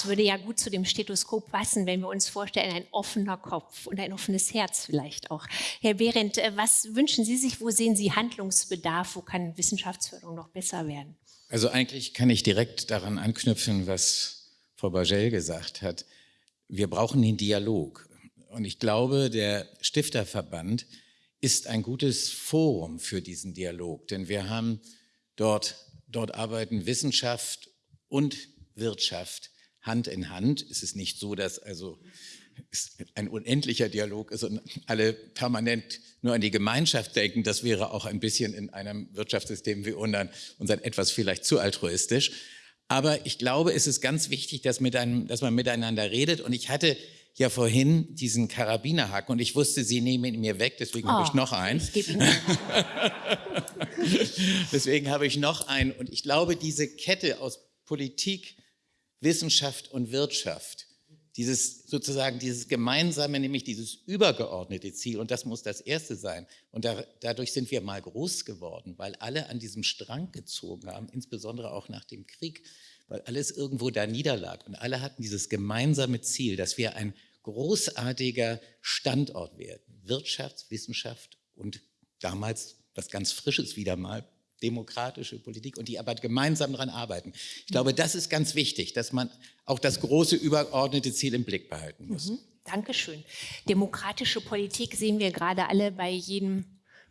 Das würde ja gut zu dem Stethoskop passen, wenn wir uns vorstellen, ein offener Kopf und ein offenes Herz vielleicht auch. Herr Behrendt, äh, was wünschen Sie sich, wo sehen Sie Handlungsbedarf, wo kann Wissenschaftsförderung noch besser werden? Also eigentlich kann ich direkt daran anknüpfen, was Frau Bagel gesagt hat. Wir brauchen den Dialog. Und ich glaube, der Stifterverband ist ein gutes Forum für diesen Dialog, denn wir haben dort, dort arbeiten Wissenschaft und Wirtschaft Hand in Hand. Es ist nicht so, dass also es ein unendlicher Dialog ist und alle permanent nur an die Gemeinschaft denken. Das wäre auch ein bisschen in einem Wirtschaftssystem wie unseren, unseren etwas vielleicht zu altruistisch. Aber ich glaube, es ist ganz wichtig, dass, mit einem, dass man miteinander redet. Und ich hatte ja vorhin diesen Karabinerhaken und ich wusste, Sie nehmen ihn mir weg, deswegen oh, habe ich noch einen. Ich ihn *laughs* deswegen habe ich noch einen. Und ich glaube, diese Kette aus Politik, Wissenschaft und Wirtschaft, dieses sozusagen dieses gemeinsame, nämlich dieses übergeordnete Ziel, und das muss das erste sein. Und da, dadurch sind wir mal groß geworden, weil alle an diesem Strang gezogen haben, insbesondere auch nach dem Krieg, weil alles irgendwo da niederlag. Und alle hatten dieses gemeinsame Ziel, dass wir ein großartiger Standort werden. Wirtschaft, Wissenschaft und damals was ganz Frisches wieder mal, demokratische Politik und die aber gemeinsam daran arbeiten. Ich glaube, das ist ganz wichtig, dass man auch das große übergeordnete Ziel im Blick behalten muss. Mhm. Dankeschön. Demokratische Politik sehen wir gerade alle bei jedem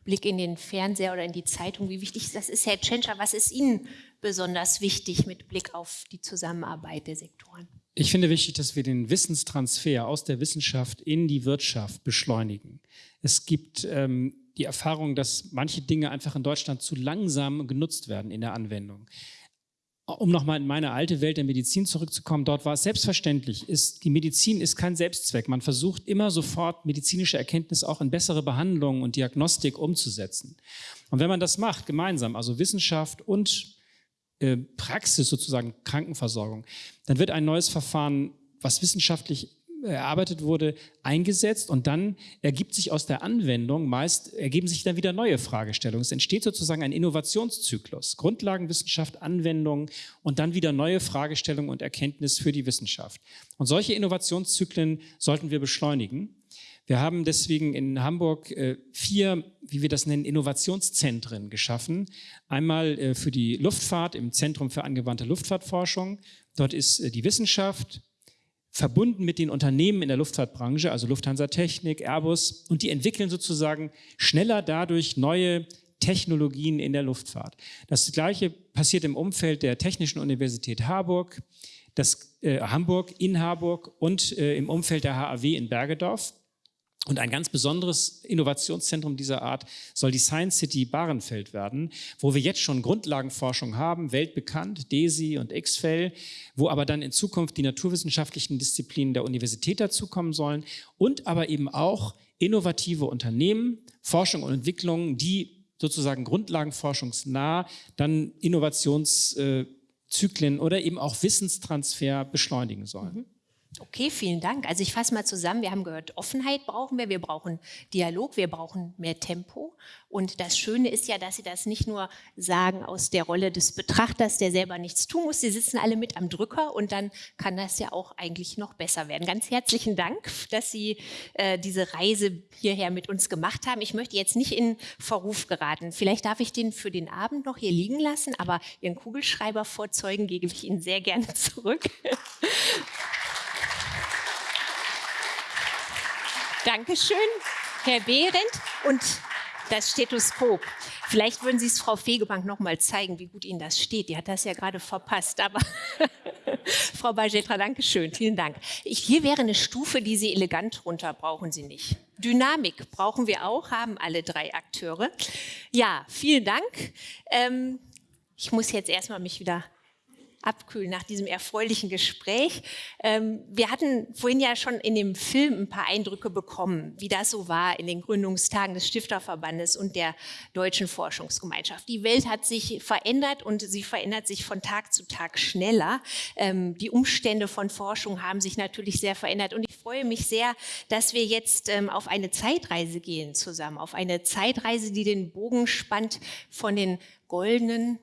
Blick in den Fernseher oder in die Zeitung, wie wichtig das ist. Herr Tschentscher, was ist Ihnen besonders wichtig mit Blick auf die Zusammenarbeit der Sektoren? Ich finde wichtig, dass wir den Wissenstransfer aus der Wissenschaft in die Wirtschaft beschleunigen. Es gibt ähm, die Erfahrung, dass manche Dinge einfach in Deutschland zu langsam genutzt werden in der Anwendung. Um nochmal in meine alte Welt der Medizin zurückzukommen, dort war es selbstverständlich, ist, die Medizin ist kein Selbstzweck. Man versucht immer sofort medizinische Erkenntnis auch in bessere Behandlungen und Diagnostik umzusetzen. Und wenn man das macht, gemeinsam, also Wissenschaft und äh, Praxis sozusagen Krankenversorgung, dann wird ein neues Verfahren, was wissenschaftlich erarbeitet wurde, eingesetzt und dann ergibt sich aus der Anwendung meist, ergeben sich dann wieder neue Fragestellungen. Es entsteht sozusagen ein Innovationszyklus, Grundlagenwissenschaft, Anwendung und dann wieder neue Fragestellungen und Erkenntnis für die Wissenschaft. Und solche Innovationszyklen sollten wir beschleunigen. Wir haben deswegen in Hamburg äh, vier, wie wir das nennen, Innovationszentren geschaffen. Einmal äh, für die Luftfahrt im Zentrum für angewandte Luftfahrtforschung. Dort ist äh, die Wissenschaft, verbunden mit den Unternehmen in der Luftfahrtbranche, also Lufthansa Technik, Airbus, und die entwickeln sozusagen schneller dadurch neue Technologien in der Luftfahrt. Das Gleiche passiert im Umfeld der Technischen Universität Harburg, das, äh, Hamburg in Harburg und äh, im Umfeld der HAW in Bergedorf. Und ein ganz besonderes Innovationszentrum dieser Art soll die Science City Bahrenfeld werden, wo wir jetzt schon Grundlagenforschung haben, weltbekannt, DESI und XFEL, wo aber dann in Zukunft die naturwissenschaftlichen Disziplinen der Universität dazukommen sollen und aber eben auch innovative Unternehmen, Forschung und Entwicklung, die sozusagen grundlagenforschungsnah dann Innovationszyklen oder eben auch Wissenstransfer beschleunigen sollen. Mhm. Okay, vielen Dank. Also ich fasse mal zusammen. Wir haben gehört, Offenheit brauchen wir, wir brauchen Dialog, wir brauchen mehr Tempo. Und das Schöne ist ja, dass Sie das nicht nur sagen aus der Rolle des Betrachters, der selber nichts tun muss. Sie sitzen alle mit am Drücker und dann kann das ja auch eigentlich noch besser werden. Ganz herzlichen Dank, dass Sie äh, diese Reise hierher mit uns gemacht haben. Ich möchte jetzt nicht in Verruf geraten. Vielleicht darf ich den für den Abend noch hier liegen lassen, aber Ihren Kugelschreiber vorzeugen gebe ich Ihnen sehr gerne zurück. *laughs* Dankeschön, Herr Behrendt. Und das Stethoskop. Vielleicht würden Sie es Frau Fegebank noch mal zeigen, wie gut Ihnen das steht. Die hat das ja gerade verpasst. Aber *laughs* Frau Bajetra, danke schön. Vielen Dank. Ich, hier wäre eine Stufe, die Sie elegant runter brauchen Sie nicht. Dynamik brauchen wir auch, haben alle drei Akteure. Ja, vielen Dank. Ähm, ich muss jetzt erstmal mich wieder abkühlen nach diesem erfreulichen Gespräch. Ähm, wir hatten vorhin ja schon in dem Film ein paar Eindrücke bekommen, wie das so war in den Gründungstagen des Stifterverbandes und der Deutschen Forschungsgemeinschaft. Die Welt hat sich verändert und sie verändert sich von Tag zu Tag schneller. Ähm, die Umstände von Forschung haben sich natürlich sehr verändert und ich freue mich sehr, dass wir jetzt ähm, auf eine Zeitreise gehen zusammen, auf eine Zeitreise, die den Bogen spannt von den goldenen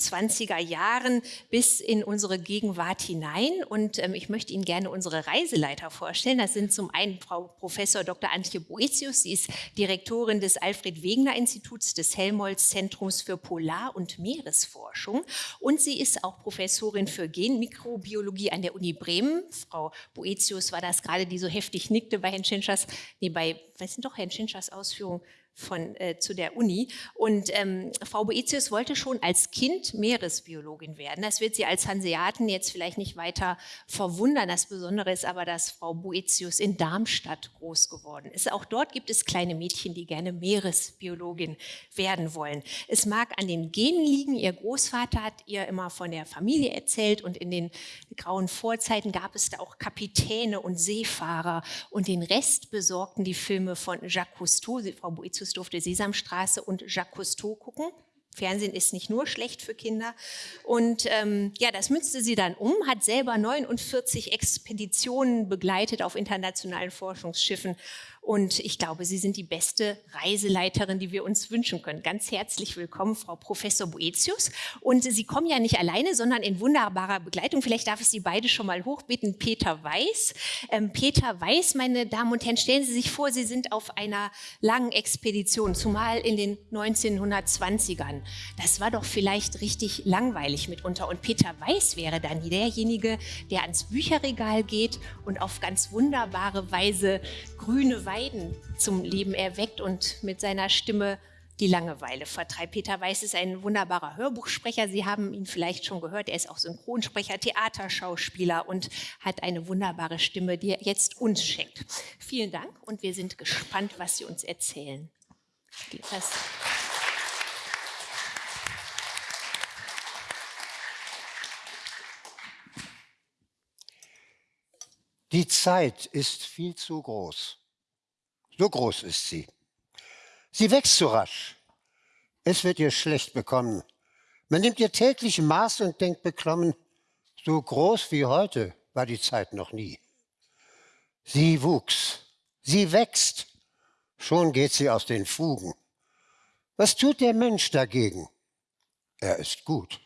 20er Jahren bis in unsere Gegenwart hinein. Und ähm, ich möchte Ihnen gerne unsere Reiseleiter vorstellen. Das sind zum einen Frau Professor Dr. Antje Boetius. Sie ist Direktorin des Alfred Wegener Instituts des Helmholtz Zentrums für Polar- und Meeresforschung. Und sie ist auch Professorin für Genmikrobiologie an der Uni Bremen. Frau Boetius war das gerade, die so heftig nickte bei Herrn Schinschers, nee, bei, was sind doch Herrn Schinschers Ausführungen? Von, äh, zu der Uni. Und ähm, Frau Boetius wollte schon als Kind Meeresbiologin werden. Das wird sie als Hanseaten jetzt vielleicht nicht weiter verwundern. Das Besondere ist aber, dass Frau Boetius in Darmstadt groß geworden ist. Auch dort gibt es kleine Mädchen, die gerne Meeresbiologin werden wollen. Es mag an den Genen liegen. Ihr Großvater hat ihr immer von der Familie erzählt und in den grauen Vorzeiten gab es da auch Kapitäne und Seefahrer und den Rest besorgten die Filme von Jacques Cousteau. Frau Boetius Durfte Sesamstraße und Jacques Cousteau gucken. Fernsehen ist nicht nur schlecht für Kinder. Und ähm, ja, das münzte sie dann um, hat selber 49 Expeditionen begleitet auf internationalen Forschungsschiffen und ich glaube, Sie sind die beste Reiseleiterin, die wir uns wünschen können. Ganz herzlich willkommen, Frau Professor Boetius. Und Sie kommen ja nicht alleine, sondern in wunderbarer Begleitung. Vielleicht darf ich Sie beide schon mal hochbitten. Peter Weiß. Ähm, Peter Weiß, meine Damen und Herren, stellen Sie sich vor, Sie sind auf einer langen Expedition, zumal in den 1920ern. Das war doch vielleicht richtig langweilig mitunter. Und Peter Weiß wäre dann derjenige, der ans Bücherregal geht und auf ganz wunderbare Weise grüne Weiden zum Leben erweckt und mit seiner Stimme die Langeweile vertreibt. Peter Weiß ist ein wunderbarer Hörbuchsprecher. Sie haben ihn vielleicht schon gehört. Er ist auch Synchronsprecher, Theaterschauspieler und hat eine wunderbare Stimme, die er jetzt uns schenkt. Vielen Dank und wir sind gespannt, was Sie uns erzählen. Das Die Zeit ist viel zu groß. So groß ist sie. Sie wächst so rasch. Es wird ihr schlecht bekommen. Man nimmt ihr täglich Maß und denkt beklommen, so groß wie heute war die Zeit noch nie. Sie wuchs, sie wächst, schon geht sie aus den Fugen. Was tut der Mensch dagegen? Er ist gut.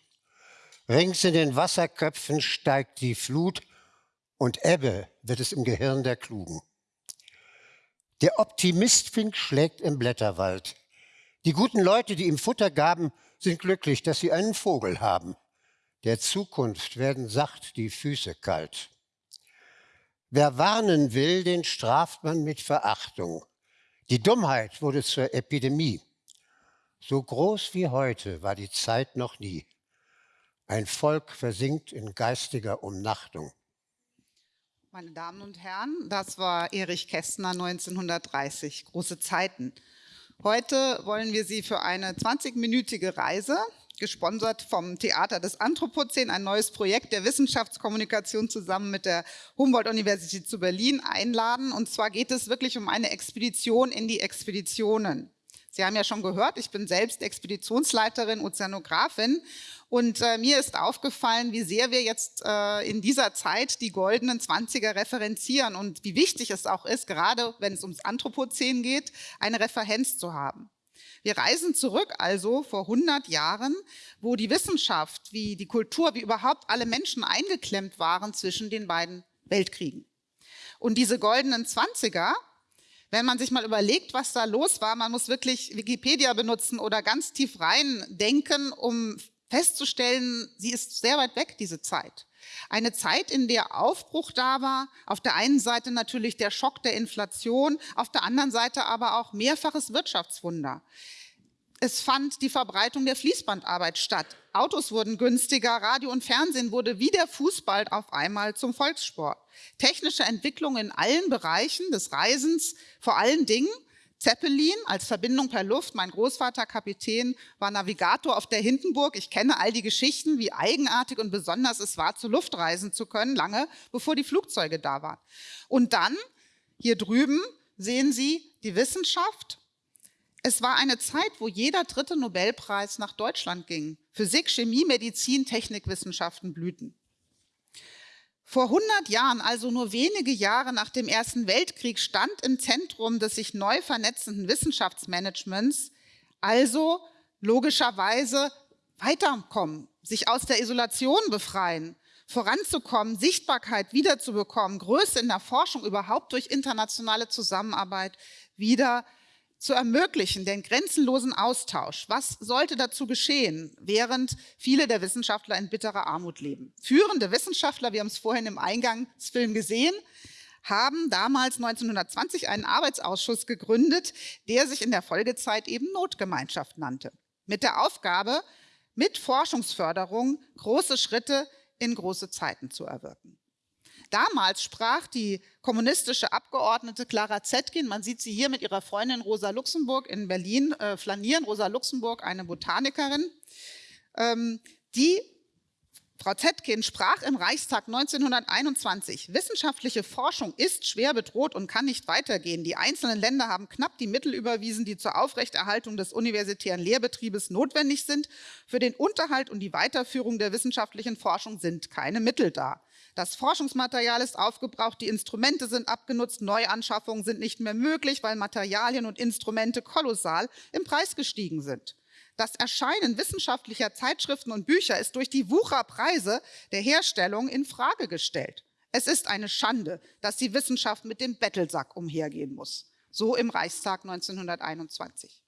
Rings in den Wasserköpfen steigt die Flut und Ebbe wird es im Gehirn der Klugen. Der Optimistfink schlägt im Blätterwald. Die guten Leute, die ihm Futter gaben, sind glücklich, dass sie einen Vogel haben. Der Zukunft werden sacht die Füße kalt. Wer warnen will, den straft man mit Verachtung. Die Dummheit wurde zur Epidemie. So groß wie heute war die Zeit noch nie. Ein Volk versinkt in geistiger Umnachtung. Meine Damen und Herren, das war Erich Kästner 1930, große Zeiten. Heute wollen wir Sie für eine 20-minütige Reise, gesponsert vom Theater des Anthropozän, ein neues Projekt der Wissenschaftskommunikation zusammen mit der Humboldt-Universität zu Berlin einladen. Und zwar geht es wirklich um eine Expedition in die Expeditionen. Sie haben ja schon gehört, ich bin selbst Expeditionsleiterin, Ozeanografin und äh, mir ist aufgefallen, wie sehr wir jetzt äh, in dieser Zeit die goldenen Zwanziger referenzieren und wie wichtig es auch ist, gerade wenn es ums Anthropozän geht, eine Referenz zu haben. Wir reisen zurück also vor 100 Jahren, wo die Wissenschaft, wie die Kultur, wie überhaupt alle Menschen eingeklemmt waren zwischen den beiden Weltkriegen. Und diese goldenen Zwanziger, wenn man sich mal überlegt, was da los war, man muss wirklich Wikipedia benutzen oder ganz tief rein denken, um festzustellen, sie ist sehr weit weg, diese Zeit. Eine Zeit, in der Aufbruch da war, auf der einen Seite natürlich der Schock der Inflation, auf der anderen Seite aber auch mehrfaches Wirtschaftswunder. Es fand die Verbreitung der Fließbandarbeit statt. Autos wurden günstiger, Radio und Fernsehen wurde wie der Fußball auf einmal zum Volkssport. Technische Entwicklung in allen Bereichen des Reisens, vor allen Dingen Zeppelin als Verbindung per Luft. Mein Großvater Kapitän war Navigator auf der Hindenburg. Ich kenne all die Geschichten, wie eigenartig und besonders es war, zur Luft reisen zu können, lange bevor die Flugzeuge da waren. Und dann, hier drüben, sehen Sie die Wissenschaft. Es war eine Zeit, wo jeder dritte Nobelpreis nach Deutschland ging. Physik, Chemie, Medizin, Technikwissenschaften blühten. Vor 100 Jahren, also nur wenige Jahre nach dem Ersten Weltkrieg, stand im Zentrum des sich neu vernetzenden Wissenschaftsmanagements also logischerweise weiterkommen, sich aus der Isolation befreien, voranzukommen, Sichtbarkeit wiederzubekommen, Größe in der Forschung überhaupt durch internationale Zusammenarbeit wieder zu ermöglichen, den grenzenlosen Austausch. Was sollte dazu geschehen, während viele der Wissenschaftler in bitterer Armut leben? Führende Wissenschaftler, wir haben es vorhin im Eingangsfilm gesehen, haben damals 1920 einen Arbeitsausschuss gegründet, der sich in der Folgezeit eben Notgemeinschaft nannte. Mit der Aufgabe, mit Forschungsförderung große Schritte in große Zeiten zu erwirken. Damals sprach die kommunistische Abgeordnete Clara Zetkin, man sieht sie hier mit ihrer Freundin Rosa Luxemburg in Berlin äh, flanieren, Rosa Luxemburg, eine Botanikerin, ähm, die Frau Zetkin sprach im Reichstag 1921, wissenschaftliche Forschung ist schwer bedroht und kann nicht weitergehen. Die einzelnen Länder haben knapp die Mittel überwiesen, die zur Aufrechterhaltung des universitären Lehrbetriebes notwendig sind. Für den Unterhalt und die Weiterführung der wissenschaftlichen Forschung sind keine Mittel da. Das Forschungsmaterial ist aufgebraucht, die Instrumente sind abgenutzt, Neuanschaffungen sind nicht mehr möglich, weil Materialien und Instrumente kolossal im Preis gestiegen sind. Das Erscheinen wissenschaftlicher Zeitschriften und Bücher ist durch die Wucherpreise der Herstellung in Frage gestellt. Es ist eine Schande, dass die Wissenschaft mit dem Bettelsack umhergehen muss. So im Reichstag 1921.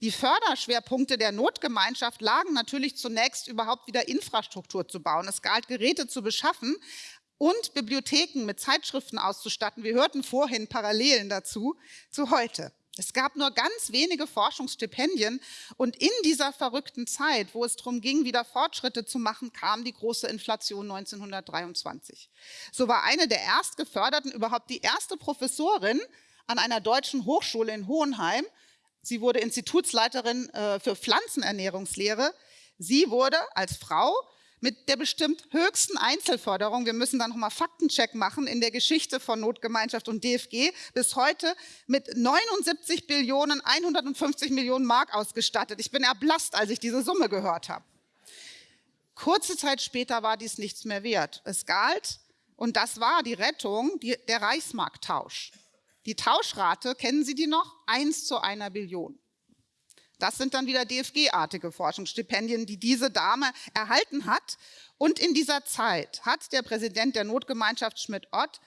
Die Förderschwerpunkte der Notgemeinschaft lagen natürlich zunächst überhaupt wieder Infrastruktur zu bauen. Es galt, Geräte zu beschaffen und Bibliotheken mit Zeitschriften auszustatten. Wir hörten vorhin Parallelen dazu zu heute. Es gab nur ganz wenige Forschungsstipendien und in dieser verrückten Zeit, wo es darum ging, wieder Fortschritte zu machen, kam die große Inflation 1923. So war eine der Erstgeförderten überhaupt die erste Professorin an einer deutschen Hochschule in Hohenheim. Sie wurde Institutsleiterin äh, für Pflanzenernährungslehre. Sie wurde als Frau mit der bestimmt höchsten Einzelförderung, wir müssen da nochmal Faktencheck machen, in der Geschichte von Notgemeinschaft und DFG, bis heute mit 79 Billionen 150 Millionen Mark ausgestattet. Ich bin erblasst, als ich diese Summe gehört habe. Kurze Zeit später war dies nichts mehr wert. Es galt, und das war die Rettung, die, der Reichsmarkttausch. Die Tauschrate, kennen Sie die noch? Eins zu einer Billion. Das sind dann wieder DFG-artige Forschungsstipendien, die diese Dame erhalten hat. Und in dieser Zeit hat der Präsident der Notgemeinschaft Schmidt-Ott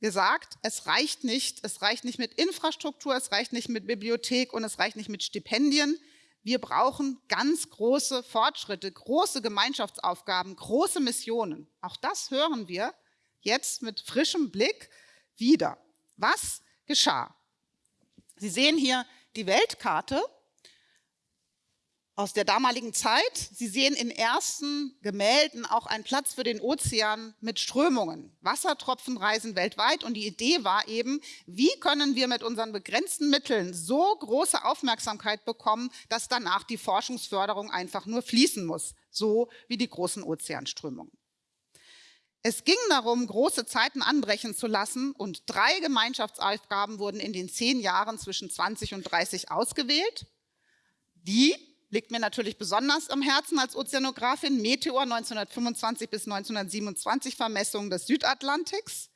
gesagt, es reicht nicht, es reicht nicht mit Infrastruktur, es reicht nicht mit Bibliothek und es reicht nicht mit Stipendien. Wir brauchen ganz große Fortschritte, große Gemeinschaftsaufgaben, große Missionen. Auch das hören wir jetzt mit frischem Blick wieder. Was geschah? Sie sehen hier die Weltkarte aus der damaligen Zeit. Sie sehen in ersten Gemälden auch einen Platz für den Ozean mit Strömungen. Wassertropfen reisen weltweit und die Idee war eben, wie können wir mit unseren begrenzten Mitteln so große Aufmerksamkeit bekommen, dass danach die Forschungsförderung einfach nur fließen muss, so wie die großen Ozeanströmungen. Es ging darum, große Zeiten anbrechen zu lassen und drei Gemeinschaftsaufgaben wurden in den zehn Jahren zwischen 20 und 30 ausgewählt, die liegt mir natürlich besonders am Herzen als Ozeanografin, Meteor 1925 bis 1927 Vermessungen des Südatlantiks.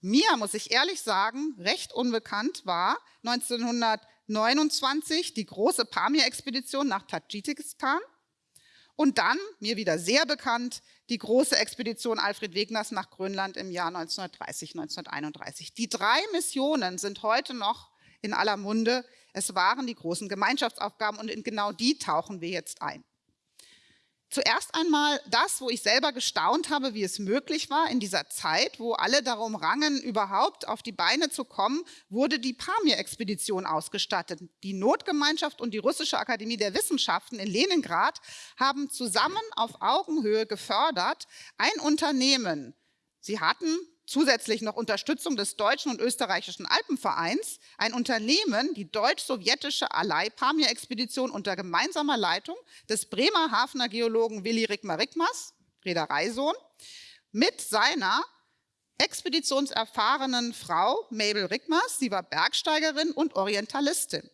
Mir, muss ich ehrlich sagen, recht unbekannt war 1929 die große Pamir-Expedition nach Tadschikistan und dann, mir wieder sehr bekannt, die große Expedition Alfred Wegners nach Grönland im Jahr 1930, 1931. Die drei Missionen sind heute noch in aller Munde. Es waren die großen Gemeinschaftsaufgaben und in genau die tauchen wir jetzt ein. Zuerst einmal das, wo ich selber gestaunt habe, wie es möglich war, in dieser Zeit, wo alle darum rangen, überhaupt auf die Beine zu kommen, wurde die Pamir-Expedition ausgestattet. Die Notgemeinschaft und die Russische Akademie der Wissenschaften in Leningrad haben zusammen auf Augenhöhe gefördert ein Unternehmen. Sie hatten zusätzlich noch Unterstützung des Deutschen und Österreichischen Alpenvereins ein Unternehmen, die deutsch-sowjetische Alai-Pamir-Expedition unter gemeinsamer Leitung des Bremer Hafener Geologen Willi Rickmer-Rickmers, Reedereisohn, mit seiner expeditionserfahrenen Frau Mabel Rickmers, sie war Bergsteigerin und Orientalistin.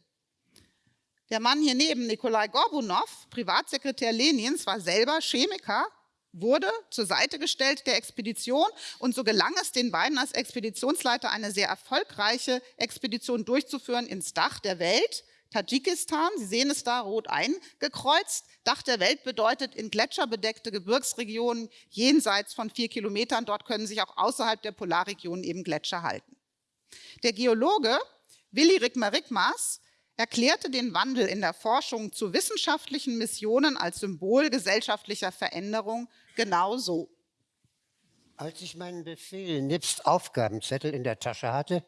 Der Mann hier neben, Nikolai Gorbunov, Privatsekretär Lenins, war selber Chemiker wurde zur Seite gestellt der Expedition und so gelang es den beiden als Expeditionsleiter eine sehr erfolgreiche Expedition durchzuführen ins Dach der Welt, Tadschikistan, Sie sehen es da rot eingekreuzt. Dach der Welt bedeutet in gletscherbedeckte Gebirgsregionen jenseits von vier Kilometern. Dort können sich auch außerhalb der Polarregionen eben Gletscher halten. Der Geologe Willi Rickmer-Rickmers erklärte den Wandel in der Forschung zu wissenschaftlichen Missionen als Symbol gesellschaftlicher Veränderung genau so. Als ich meinen Befehl nebst Aufgabenzettel in der Tasche hatte,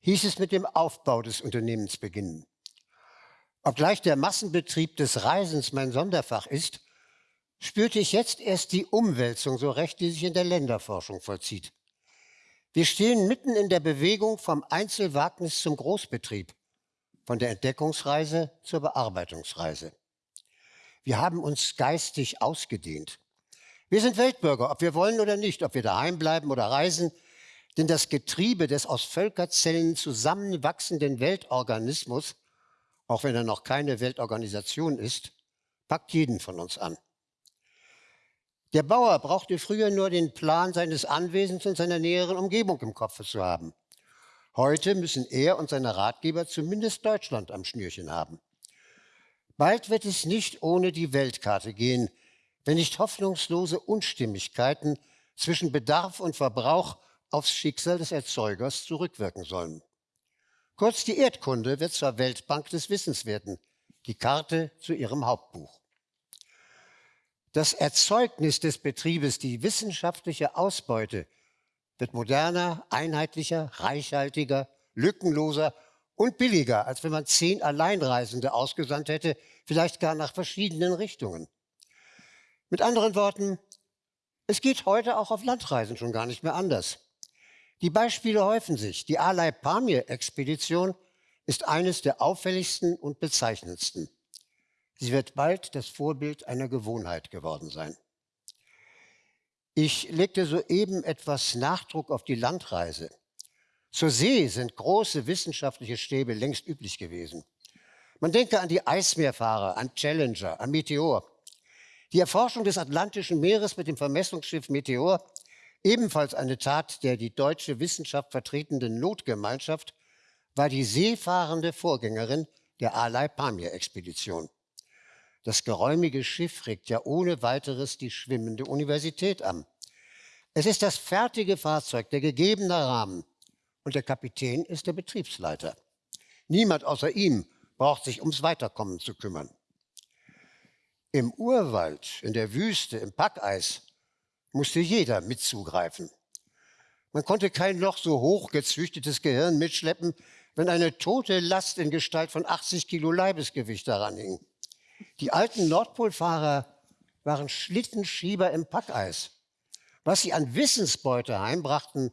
hieß es mit dem Aufbau des Unternehmens beginnen. Obgleich der Massenbetrieb des Reisens mein Sonderfach ist, spürte ich jetzt erst die Umwälzung so recht, die sich in der Länderforschung vollzieht. Wir stehen mitten in der Bewegung vom Einzelwagnis zum Großbetrieb, von der Entdeckungsreise zur Bearbeitungsreise. Wir haben uns geistig ausgedehnt. Wir sind Weltbürger, ob wir wollen oder nicht, ob wir daheim bleiben oder reisen, denn das Getriebe des aus Völkerzellen zusammenwachsenden Weltorganismus auch wenn er noch keine Weltorganisation ist, packt jeden von uns an. Der Bauer brauchte früher nur den Plan seines Anwesens und seiner näheren Umgebung im Kopf zu haben. Heute müssen er und seine Ratgeber zumindest Deutschland am Schnürchen haben. Bald wird es nicht ohne die Weltkarte gehen, wenn nicht hoffnungslose Unstimmigkeiten zwischen Bedarf und Verbrauch aufs Schicksal des Erzeugers zurückwirken sollen. Kurz die Erdkunde wird zur Weltbank des Wissens werden, die Karte zu ihrem Hauptbuch. Das Erzeugnis des Betriebes, die wissenschaftliche Ausbeute, wird moderner, einheitlicher, reichhaltiger, lückenloser und billiger, als wenn man zehn Alleinreisende ausgesandt hätte, vielleicht gar nach verschiedenen Richtungen. Mit anderen Worten, es geht heute auch auf Landreisen schon gar nicht mehr anders. Die Beispiele häufen sich. Die Alai-Pamir-Expedition ist eines der auffälligsten und bezeichnendsten. Sie wird bald das Vorbild einer Gewohnheit geworden sein. Ich legte soeben etwas Nachdruck auf die Landreise. Zur See sind große wissenschaftliche Stäbe längst üblich gewesen. Man denke an die Eismeerfahrer, an Challenger, an Meteor. Die Erforschung des Atlantischen Meeres mit dem Vermessungsschiff Meteor Ebenfalls eine Tat der die deutsche Wissenschaft vertretenden Notgemeinschaft war die seefahrende Vorgängerin der Alai-Pamir-Expedition. Das geräumige Schiff regt ja ohne weiteres die schwimmende Universität an. Es ist das fertige Fahrzeug, der gegebene Rahmen. Und der Kapitän ist der Betriebsleiter. Niemand außer ihm braucht sich ums Weiterkommen zu kümmern. Im Urwald, in der Wüste, im Packeis musste jeder mitzugreifen. Man konnte kein noch so hochgezüchtetes Gehirn mitschleppen, wenn eine tote Last in Gestalt von 80 Kilo Leibesgewicht daran hing. Die alten Nordpolfahrer waren Schlittenschieber im Packeis. Was sie an Wissensbeute heimbrachten,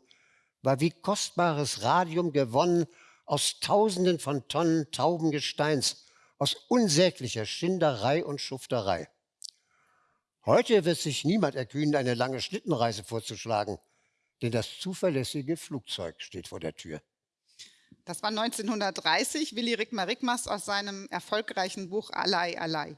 war wie kostbares Radium gewonnen aus Tausenden von Tonnen tauben Gesteins, aus unsäglicher Schinderei und Schufterei. Heute wird sich niemand erkühnen, eine lange Schlittenreise vorzuschlagen, denn das zuverlässige Flugzeug steht vor der Tür. Das war 1930, Willi Rickmer Rickmers aus seinem erfolgreichen Buch Alai Alai.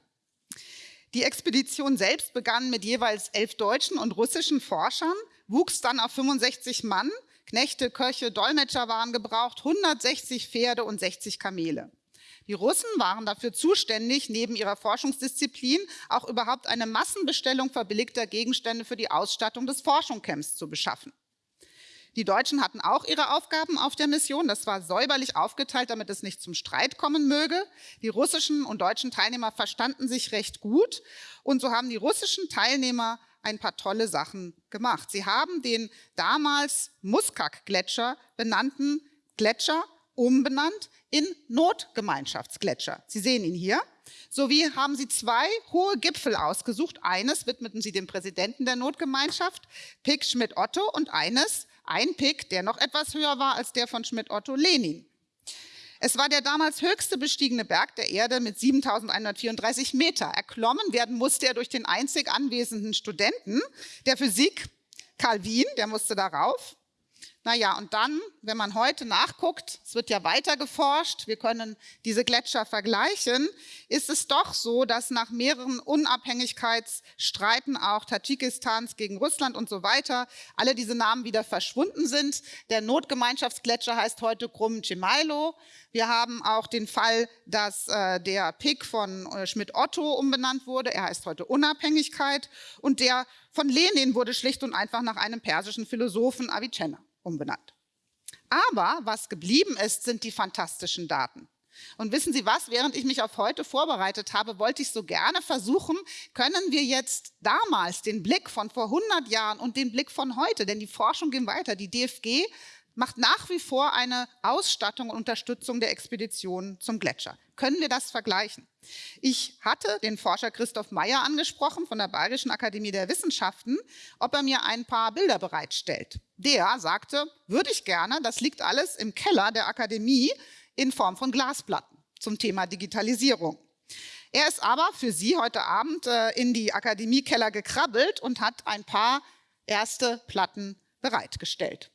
Die Expedition selbst begann mit jeweils elf deutschen und russischen Forschern, wuchs dann auf 65 Mann, Knechte, Köche, Dolmetscher waren gebraucht, 160 Pferde und 60 Kamele. Die Russen waren dafür zuständig, neben ihrer Forschungsdisziplin auch überhaupt eine Massenbestellung verbilligter Gegenstände für die Ausstattung des Forschungscamps zu beschaffen. Die Deutschen hatten auch ihre Aufgaben auf der Mission. Das war säuberlich aufgeteilt, damit es nicht zum Streit kommen möge. Die russischen und deutschen Teilnehmer verstanden sich recht gut. Und so haben die russischen Teilnehmer ein paar tolle Sachen gemacht. Sie haben den damals Muskak-Gletscher benannten Gletscher umbenannt in Notgemeinschaftsgletscher. Sie sehen ihn hier. Sowie haben sie zwei hohe Gipfel ausgesucht. Eines widmeten sie dem Präsidenten der Notgemeinschaft, Pick Schmidt-Otto, und eines, ein Pick, der noch etwas höher war als der von Schmidt-Otto, Lenin. Es war der damals höchste bestiegene Berg der Erde mit 7134 Meter. Erklommen werden musste er durch den einzig anwesenden Studenten der Physik, Calvin, der musste darauf. Naja, und dann, wenn man heute nachguckt, es wird ja weiter geforscht, wir können diese Gletscher vergleichen, ist es doch so, dass nach mehreren Unabhängigkeitsstreiten auch Tadschikistans gegen Russland und so weiter, alle diese Namen wieder verschwunden sind. Der Notgemeinschaftsgletscher heißt heute Krum Chimailo. Wir haben auch den Fall, dass äh, der Pick von äh, Schmidt-Otto umbenannt wurde. Er heißt heute Unabhängigkeit. Und der von Lenin wurde schlicht und einfach nach einem persischen Philosophen Avicenna umbenannt. Aber was geblieben ist, sind die fantastischen Daten. Und wissen Sie was, während ich mich auf heute vorbereitet habe, wollte ich so gerne versuchen, können wir jetzt damals den Blick von vor 100 Jahren und den Blick von heute, denn die Forschung geht weiter, die DFG macht nach wie vor eine Ausstattung und Unterstützung der Expeditionen zum Gletscher. Können wir das vergleichen? Ich hatte den Forscher Christoph Meyer angesprochen von der Bayerischen Akademie der Wissenschaften, ob er mir ein paar Bilder bereitstellt. Der sagte, würde ich gerne, das liegt alles im Keller der Akademie in Form von Glasplatten zum Thema Digitalisierung. Er ist aber für Sie heute Abend äh, in die Akademiekeller gekrabbelt und hat ein paar erste Platten bereitgestellt.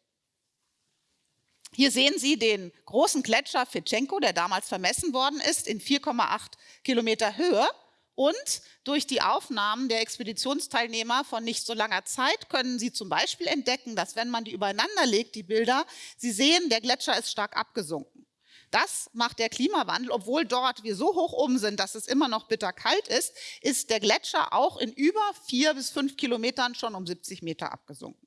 Hier sehen Sie den großen Gletscher Fitschenko, der damals vermessen worden ist, in 4,8 Kilometer Höhe. Und durch die Aufnahmen der Expeditionsteilnehmer von nicht so langer Zeit können Sie zum Beispiel entdecken, dass wenn man die übereinander legt, die Bilder, Sie sehen, der Gletscher ist stark abgesunken. Das macht der Klimawandel, obwohl dort wir so hoch oben sind, dass es immer noch bitterkalt ist, ist der Gletscher auch in über vier bis fünf Kilometern schon um 70 Meter abgesunken.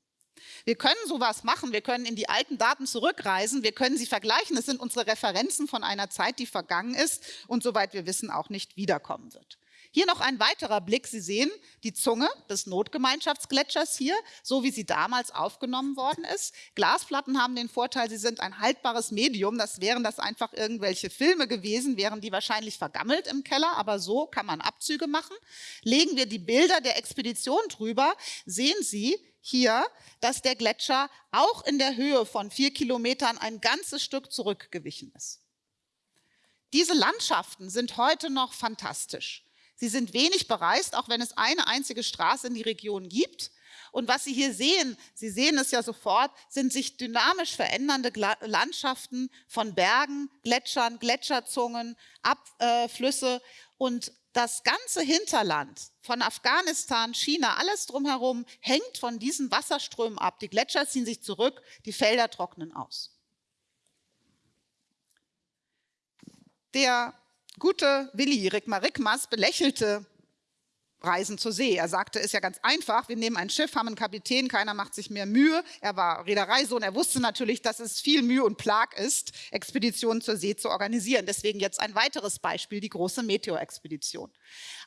Wir können sowas machen, wir können in die alten Daten zurückreisen, wir können sie vergleichen. Es sind unsere Referenzen von einer Zeit, die vergangen ist und soweit wir wissen auch nicht wiederkommen wird. Hier noch ein weiterer Blick. Sie sehen die Zunge des Notgemeinschaftsgletschers hier, so wie sie damals aufgenommen worden ist. Glasplatten haben den Vorteil, sie sind ein haltbares Medium. Das wären das einfach irgendwelche Filme gewesen, wären die wahrscheinlich vergammelt im Keller, aber so kann man Abzüge machen. Legen wir die Bilder der Expedition drüber, sehen Sie, hier, dass der Gletscher auch in der Höhe von vier Kilometern ein ganzes Stück zurückgewichen ist. Diese Landschaften sind heute noch fantastisch. Sie sind wenig bereist, auch wenn es eine einzige Straße in die Region gibt. Und was Sie hier sehen, Sie sehen es ja sofort, sind sich dynamisch verändernde Landschaften von Bergen, Gletschern, Gletscherzungen, Abflüsse und das ganze Hinterland von Afghanistan, China, alles drumherum hängt von diesen Wasserströmen ab. Die Gletscher ziehen sich zurück, die Felder trocknen aus. Der gute Willi Rickmas belächelte Reisen zur See. Er sagte, ist ja ganz einfach, wir nehmen ein Schiff, haben einen Kapitän, keiner macht sich mehr Mühe. Er war Reedereisohn, er wusste natürlich, dass es viel Mühe und Plag ist, Expeditionen zur See zu organisieren. Deswegen jetzt ein weiteres Beispiel, die große Meteor-Expedition.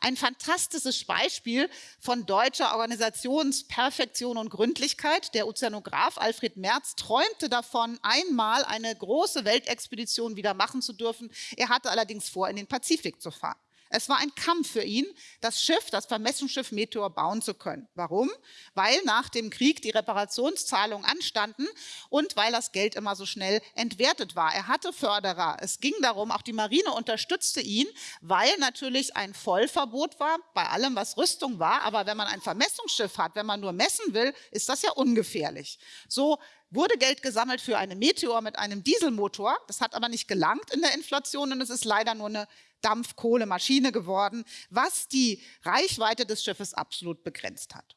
Ein fantastisches Beispiel von deutscher Organisationsperfektion und Gründlichkeit. Der Ozeanograf Alfred Merz träumte davon, einmal eine große Weltexpedition wieder machen zu dürfen. Er hatte allerdings vor, in den Pazifik zu fahren. Es war ein Kampf für ihn, das Schiff, das Vermessungsschiff Meteor bauen zu können. Warum? Weil nach dem Krieg die Reparationszahlungen anstanden und weil das Geld immer so schnell entwertet war. Er hatte Förderer. Es ging darum, auch die Marine unterstützte ihn, weil natürlich ein Vollverbot war bei allem, was Rüstung war. Aber wenn man ein Vermessungsschiff hat, wenn man nur messen will, ist das ja ungefährlich. So wurde Geld gesammelt für eine Meteor mit einem Dieselmotor. Das hat aber nicht gelangt in der Inflation und es ist leider nur eine Dampfkohlemaschine geworden, was die Reichweite des Schiffes absolut begrenzt hat.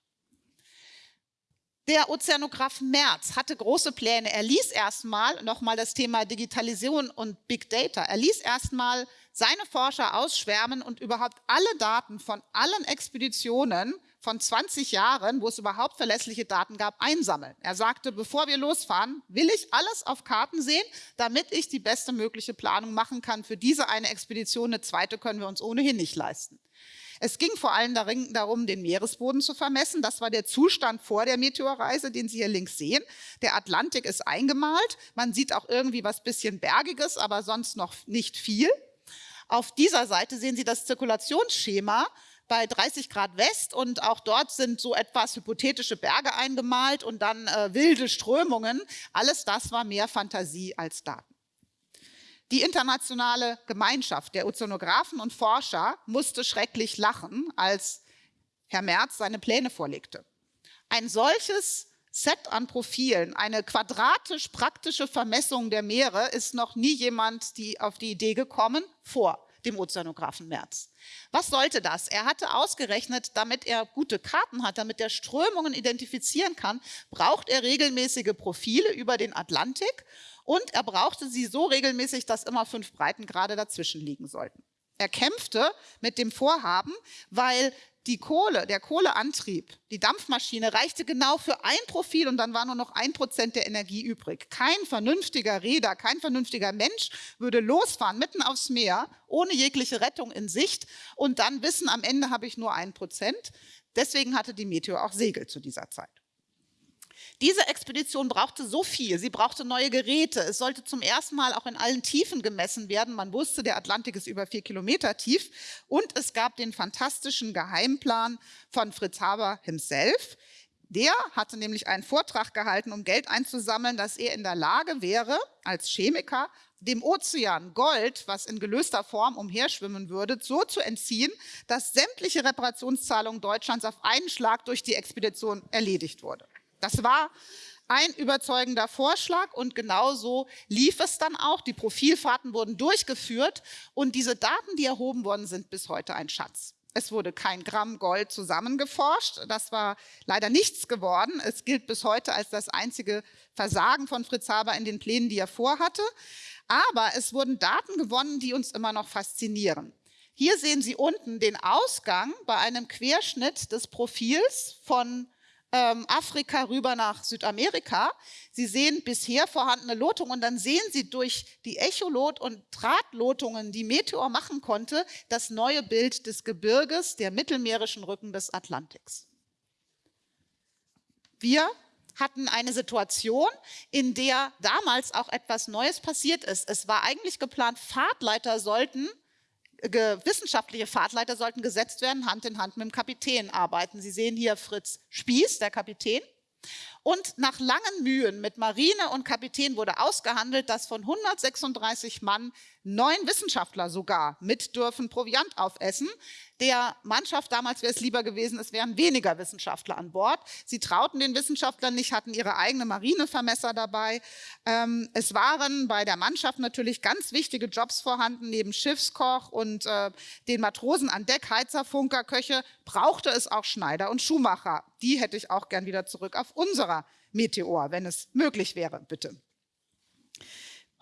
Der Ozeanograf Merz hatte große Pläne. Er ließ erstmal nochmal das Thema Digitalisierung und Big Data. Er ließ erstmal seine Forscher ausschwärmen und überhaupt alle Daten von allen Expeditionen von 20 Jahren, wo es überhaupt verlässliche Daten gab, einsammeln. Er sagte, bevor wir losfahren, will ich alles auf Karten sehen, damit ich die beste mögliche Planung machen kann. Für diese eine Expedition, eine zweite können wir uns ohnehin nicht leisten. Es ging vor allem darum, den Meeresboden zu vermessen. Das war der Zustand vor der Meteorreise, den Sie hier links sehen. Der Atlantik ist eingemalt. Man sieht auch irgendwie was bisschen Bergiges, aber sonst noch nicht viel. Auf dieser Seite sehen Sie das Zirkulationsschema bei 30 Grad West und auch dort sind so etwas hypothetische Berge eingemalt und dann äh, wilde Strömungen. Alles das war mehr Fantasie als Daten. Die internationale Gemeinschaft der Ozeanographen und Forscher musste schrecklich lachen, als Herr Merz seine Pläne vorlegte. Ein solches Set an Profilen, eine quadratisch praktische Vermessung der Meere, ist noch nie jemand die auf die Idee gekommen vor dem Ozeanographen Merz. Was sollte das? Er hatte ausgerechnet, damit er gute Karten hat, damit er Strömungen identifizieren kann, braucht er regelmäßige Profile über den Atlantik und er brauchte sie so regelmäßig, dass immer fünf Breitengrade dazwischen liegen sollten. Er kämpfte mit dem Vorhaben, weil die Kohle, der Kohleantrieb, die Dampfmaschine reichte genau für ein Profil und dann war nur noch ein Prozent der Energie übrig. Kein vernünftiger Räder, kein vernünftiger Mensch würde losfahren mitten aufs Meer, ohne jegliche Rettung in Sicht und dann wissen, am Ende habe ich nur ein Prozent. Deswegen hatte die Meteor auch Segel zu dieser Zeit. Diese Expedition brauchte so viel, sie brauchte neue Geräte, es sollte zum ersten Mal auch in allen Tiefen gemessen werden. Man wusste, der Atlantik ist über vier Kilometer tief und es gab den fantastischen Geheimplan von Fritz Haber himself. Der hatte nämlich einen Vortrag gehalten, um Geld einzusammeln, dass er in der Lage wäre, als Chemiker dem Ozean Gold, was in gelöster Form umherschwimmen würde, so zu entziehen, dass sämtliche Reparationszahlungen Deutschlands auf einen Schlag durch die Expedition erledigt wurde. Das war ein überzeugender Vorschlag und genauso lief es dann auch. Die Profilfahrten wurden durchgeführt und diese Daten, die erhoben worden sind, bis heute ein Schatz. Es wurde kein Gramm Gold zusammengeforscht. Das war leider nichts geworden. Es gilt bis heute als das einzige Versagen von Fritz Haber in den Plänen, die er vorhatte. Aber es wurden Daten gewonnen, die uns immer noch faszinieren. Hier sehen Sie unten den Ausgang bei einem Querschnitt des Profils von ähm, Afrika rüber nach Südamerika. Sie sehen bisher vorhandene Lotungen und dann sehen Sie durch die Echolot- und Drahtlotungen, die Meteor machen konnte, das neue Bild des Gebirges, der mittelmeerischen Rücken des Atlantiks. Wir hatten eine Situation, in der damals auch etwas Neues passiert ist. Es war eigentlich geplant, Fahrtleiter sollten wissenschaftliche Fahrtleiter sollten gesetzt werden, Hand in Hand mit dem Kapitän arbeiten. Sie sehen hier Fritz Spieß, der Kapitän. Und nach langen Mühen mit Marine und Kapitän wurde ausgehandelt, dass von 136 Mann neun Wissenschaftler sogar mit dürfen Proviant aufessen. Der Mannschaft damals wäre es lieber gewesen, es wären weniger Wissenschaftler an Bord. Sie trauten den Wissenschaftlern nicht, hatten ihre eigene Marinevermesser dabei. Ähm, es waren bei der Mannschaft natürlich ganz wichtige Jobs vorhanden, neben Schiffskoch und äh, den Matrosen an Deck, Heizer, Funker, Köche, brauchte es auch Schneider und Schuhmacher. Die hätte ich auch gern wieder zurück auf unserer Meteor, wenn es möglich wäre, bitte.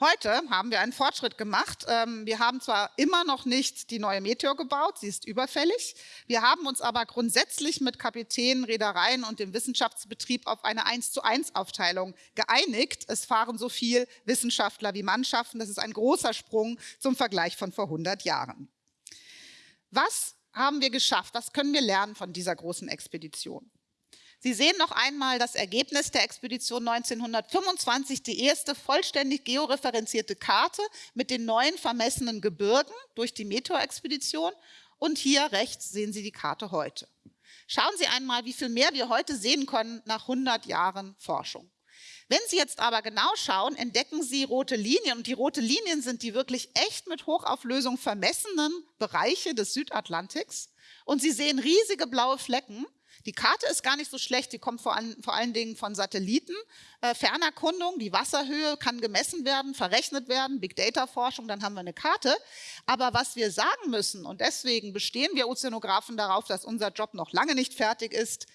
Heute haben wir einen Fortschritt gemacht. Ähm, wir haben zwar immer noch nicht die neue Meteor gebaut, sie ist überfällig. Wir haben uns aber grundsätzlich mit Kapitänen, Reedereien und dem Wissenschaftsbetrieb auf eine 1 zu 1 Aufteilung geeinigt. Es fahren so viel Wissenschaftler wie Mannschaften. Das ist ein großer Sprung zum Vergleich von vor 100 Jahren. Was haben wir geschafft? Was können wir lernen von dieser großen Expedition? Sie sehen noch einmal das Ergebnis der Expedition 1925, die erste vollständig georeferenzierte Karte mit den neuen vermessenen Gebirgen durch die Meteor-Expedition. Und hier rechts sehen Sie die Karte heute. Schauen Sie einmal, wie viel mehr wir heute sehen können nach 100 Jahren Forschung. Wenn Sie jetzt aber genau schauen, entdecken Sie rote Linien und die rote Linien sind die wirklich echt mit Hochauflösung vermessenen Bereiche des Südatlantiks und Sie sehen riesige blaue Flecken die Karte ist gar nicht so schlecht, die kommt vor, an, vor allen Dingen von Satelliten. Äh, Fernerkundung, die Wasserhöhe kann gemessen werden, verrechnet werden, Big Data Forschung, dann haben wir eine Karte. Aber was wir sagen müssen, und deswegen bestehen wir Ozeanographen darauf, dass unser Job noch lange nicht fertig ist,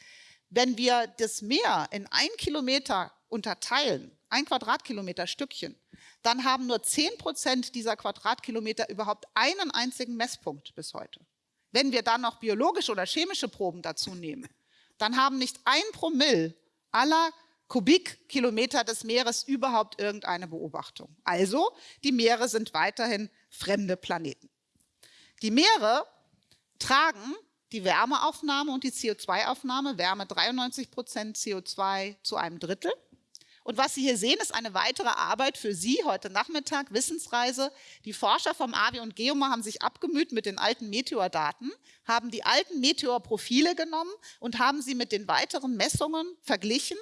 wenn wir das Meer in ein Kilometer unterteilen, ein Quadratkilometer Stückchen, dann haben nur 10 Prozent dieser Quadratkilometer überhaupt einen einzigen Messpunkt bis heute. Wenn wir dann noch biologische oder chemische Proben dazu nehmen, dann haben nicht ein Promille aller Kubikkilometer des Meeres überhaupt irgendeine Beobachtung. Also, die Meere sind weiterhin fremde Planeten. Die Meere tragen die Wärmeaufnahme und die CO2-Aufnahme, Wärme 93 Prozent, CO2 zu einem Drittel. Und was Sie hier sehen, ist eine weitere Arbeit für Sie heute Nachmittag, Wissensreise. Die Forscher vom AVI und Geoma haben sich abgemüht mit den alten Meteordaten, haben die alten Meteorprofile genommen und haben sie mit den weiteren Messungen verglichen,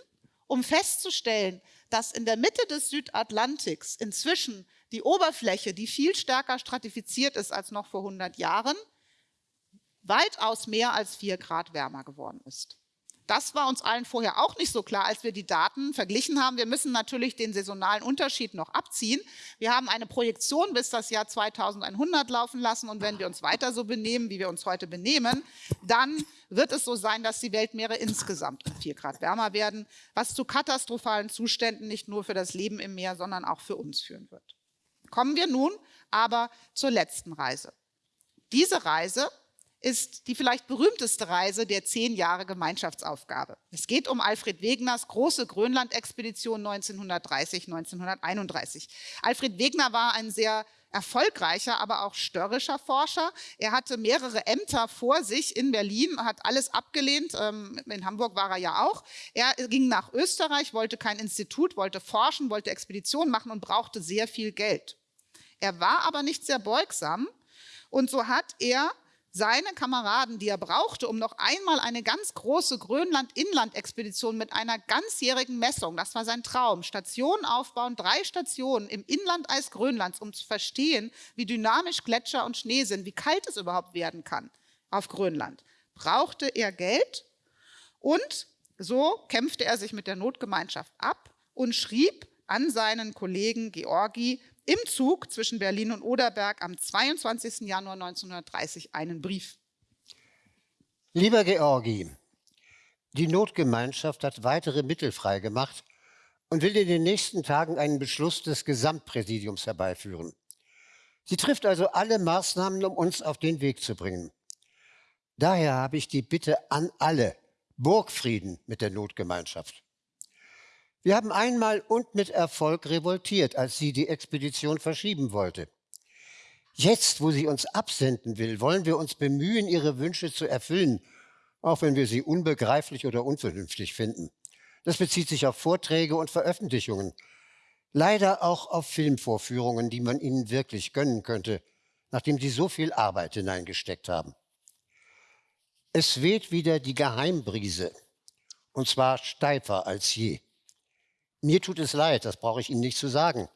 um festzustellen, dass in der Mitte des Südatlantiks inzwischen die Oberfläche, die viel stärker stratifiziert ist als noch vor 100 Jahren, weitaus mehr als vier Grad wärmer geworden ist. Das war uns allen vorher auch nicht so klar, als wir die Daten verglichen haben. Wir müssen natürlich den saisonalen Unterschied noch abziehen. Wir haben eine Projektion bis das Jahr 2100 laufen lassen und wenn wir uns weiter so benehmen, wie wir uns heute benehmen, dann wird es so sein, dass die Weltmeere insgesamt um 4 Grad wärmer werden, was zu katastrophalen Zuständen nicht nur für das Leben im Meer, sondern auch für uns führen wird. Kommen wir nun aber zur letzten Reise. Diese Reise ist die vielleicht berühmteste Reise der zehn Jahre Gemeinschaftsaufgabe. Es geht um Alfred Wegeners große Grönland-Expedition 1930-1931. Alfred Wegener war ein sehr erfolgreicher, aber auch störrischer Forscher. Er hatte mehrere Ämter vor sich in Berlin, hat alles abgelehnt. Ähm, in Hamburg war er ja auch. Er ging nach Österreich, wollte kein Institut, wollte forschen, wollte Expeditionen machen und brauchte sehr viel Geld. Er war aber nicht sehr beugsam und so hat er seine Kameraden, die er brauchte, um noch einmal eine ganz große Grönland-Inland-Expedition mit einer ganzjährigen Messung, das war sein Traum, Stationen aufbauen, drei Stationen im Inlandeis Grönlands, um zu verstehen, wie dynamisch Gletscher und Schnee sind, wie kalt es überhaupt werden kann auf Grönland, brauchte er Geld und so kämpfte er sich mit der Notgemeinschaft ab und schrieb an seinen Kollegen Georgi im Zug zwischen Berlin und Oderberg am 22. Januar 1930 einen Brief. Lieber Georgi, die Notgemeinschaft hat weitere Mittel freigemacht und will in den nächsten Tagen einen Beschluss des Gesamtpräsidiums herbeiführen. Sie trifft also alle Maßnahmen, um uns auf den Weg zu bringen. Daher habe ich die Bitte an alle, Burgfrieden mit der Notgemeinschaft. Wir haben einmal und mit Erfolg revoltiert, als sie die Expedition verschieben wollte. Jetzt, wo sie uns absenden will, wollen wir uns bemühen, ihre Wünsche zu erfüllen, auch wenn wir sie unbegreiflich oder unvernünftig finden. Das bezieht sich auf Vorträge und Veröffentlichungen, leider auch auf Filmvorführungen, die man ihnen wirklich gönnen könnte, nachdem sie so viel Arbeit hineingesteckt haben. Es weht wieder die Geheimbrise, und zwar steifer als je. Mir tut es leid, das brauche ich Ihnen nicht zu sagen.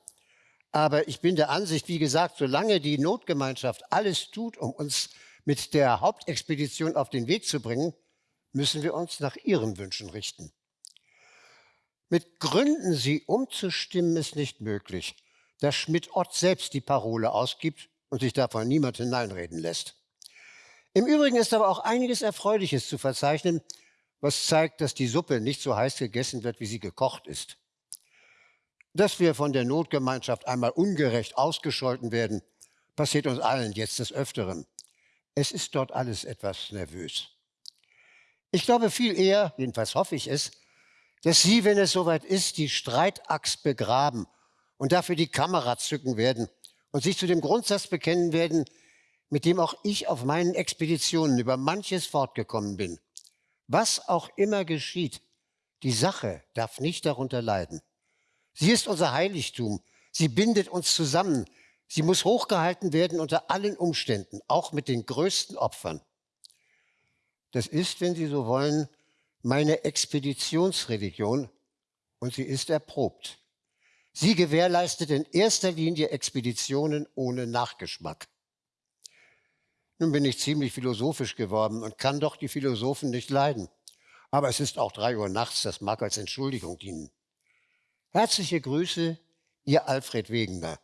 Aber ich bin der Ansicht, wie gesagt, solange die Notgemeinschaft alles tut, um uns mit der Hauptexpedition auf den Weg zu bringen, müssen wir uns nach ihren Wünschen richten. Mit Gründen, sie umzustimmen, ist nicht möglich, da Schmidt-Ott selbst die Parole ausgibt und sich davon niemand hineinreden lässt. Im Übrigen ist aber auch einiges Erfreuliches zu verzeichnen, was zeigt, dass die Suppe nicht so heiß gegessen wird, wie sie gekocht ist. Dass wir von der Notgemeinschaft einmal ungerecht ausgescholten werden, passiert uns allen jetzt des Öfteren. Es ist dort alles etwas nervös. Ich glaube viel eher, jedenfalls hoffe ich es, dass Sie, wenn es soweit ist, die Streitaxt begraben und dafür die Kamera zücken werden und sich zu dem Grundsatz bekennen werden, mit dem auch ich auf meinen Expeditionen über manches fortgekommen bin. Was auch immer geschieht, die Sache darf nicht darunter leiden. Sie ist unser Heiligtum. Sie bindet uns zusammen. Sie muss hochgehalten werden unter allen Umständen, auch mit den größten Opfern. Das ist, wenn Sie so wollen, meine Expeditionsreligion und sie ist erprobt. Sie gewährleistet in erster Linie Expeditionen ohne Nachgeschmack. Nun bin ich ziemlich philosophisch geworden und kann doch die Philosophen nicht leiden. Aber es ist auch drei Uhr nachts, das mag als Entschuldigung dienen. Herzliche Grüße, Ihr Alfred Wegener.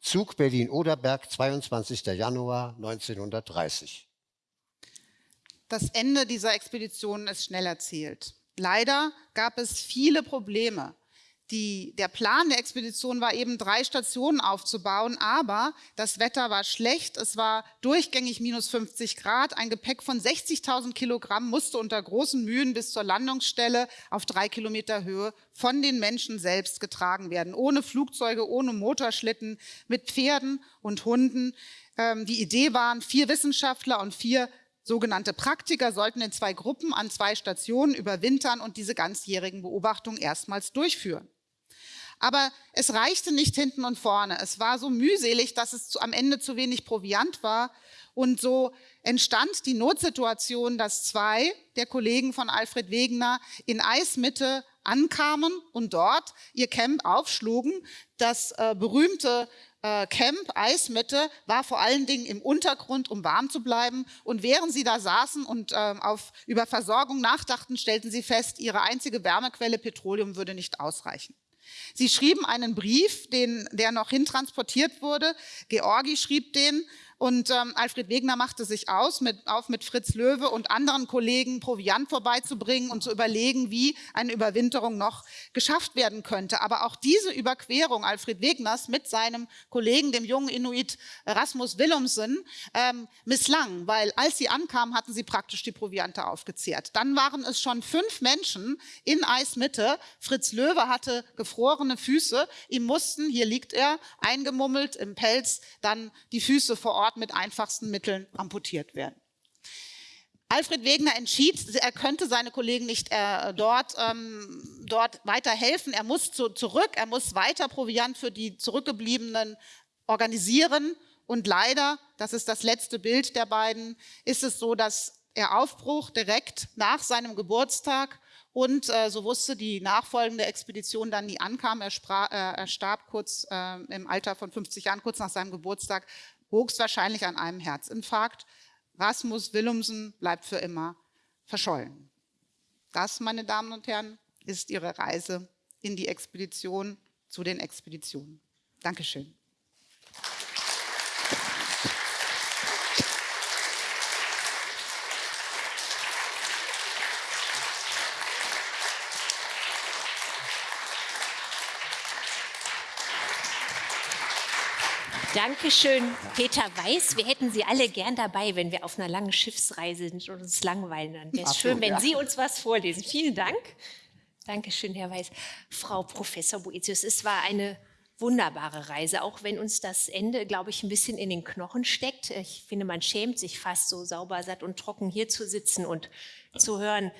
Zug Berlin-Oderberg, 22. Januar 1930. Das Ende dieser Expedition ist schnell erzählt. Leider gab es viele Probleme die, der Plan der Expedition war eben, drei Stationen aufzubauen, aber das Wetter war schlecht, es war durchgängig minus 50 Grad, ein Gepäck von 60.000 Kilogramm musste unter großen Mühen bis zur Landungsstelle auf drei Kilometer Höhe von den Menschen selbst getragen werden, ohne Flugzeuge, ohne Motorschlitten, mit Pferden und Hunden. Ähm, die Idee waren, vier Wissenschaftler und vier sogenannte Praktiker sollten in zwei Gruppen an zwei Stationen überwintern und diese ganzjährigen Beobachtungen erstmals durchführen. Aber es reichte nicht hinten und vorne. Es war so mühselig, dass es zu, am Ende zu wenig Proviant war. Und so entstand die Notsituation, dass zwei der Kollegen von Alfred Wegener in Eismitte ankamen und dort ihr Camp aufschlugen. Das äh, berühmte äh, Camp, Eismitte, war vor allen Dingen im Untergrund, um warm zu bleiben. Und während sie da saßen und äh, auf, über Versorgung nachdachten, stellten sie fest, ihre einzige Wärmequelle Petroleum würde nicht ausreichen. Sie schrieben einen Brief, den, der noch hintransportiert wurde. Georgi schrieb den und ähm, Alfred Wegener machte sich aus, mit, auf mit Fritz Löwe und anderen Kollegen Proviant vorbeizubringen und zu überlegen, wie eine Überwinterung noch geschafft werden könnte. Aber auch diese Überquerung Alfred Wegners mit seinem Kollegen, dem jungen Inuit Rasmus Willumsen, ähm, misslang, weil als sie ankamen, hatten sie praktisch die Proviante aufgezehrt. Dann waren es schon fünf Menschen in Eismitte. Fritz Löwe hatte gefrorene Füße. Ihm mussten, hier liegt er, eingemummelt im Pelz, dann die Füße vor Ort Ort mit einfachsten Mitteln amputiert werden. Alfred Wegener entschied, er könnte seine Kollegen nicht äh, dort, ähm, dort weiter helfen. Er muss zu, zurück, er muss weiter Proviant für die Zurückgebliebenen organisieren. Und leider, das ist das letzte Bild der beiden, ist es so, dass er Aufbruch direkt nach seinem Geburtstag und äh, so wusste die nachfolgende Expedition dann nie ankam. Er, sprach, äh, er starb kurz äh, im Alter von 50 Jahren, kurz nach seinem Geburtstag, höchstwahrscheinlich an einem Herzinfarkt. Rasmus Willumsen bleibt für immer verschollen. Das, meine Damen und Herren, ist Ihre Reise in die Expedition zu den Expeditionen. Dankeschön. Dankeschön, Peter Weiß. Wir hätten Sie alle gern dabei, wenn wir auf einer langen Schiffsreise sind und uns langweilen. Dann wäre es schön, wenn ja. Sie uns was vorlesen. Vielen Dank. Dankeschön, Herr Weiß. Frau Professor Boetius, es war eine wunderbare Reise, auch wenn uns das Ende, glaube ich, ein bisschen in den Knochen steckt. Ich finde, man schämt sich fast so sauber, satt und trocken hier zu sitzen und zu hören,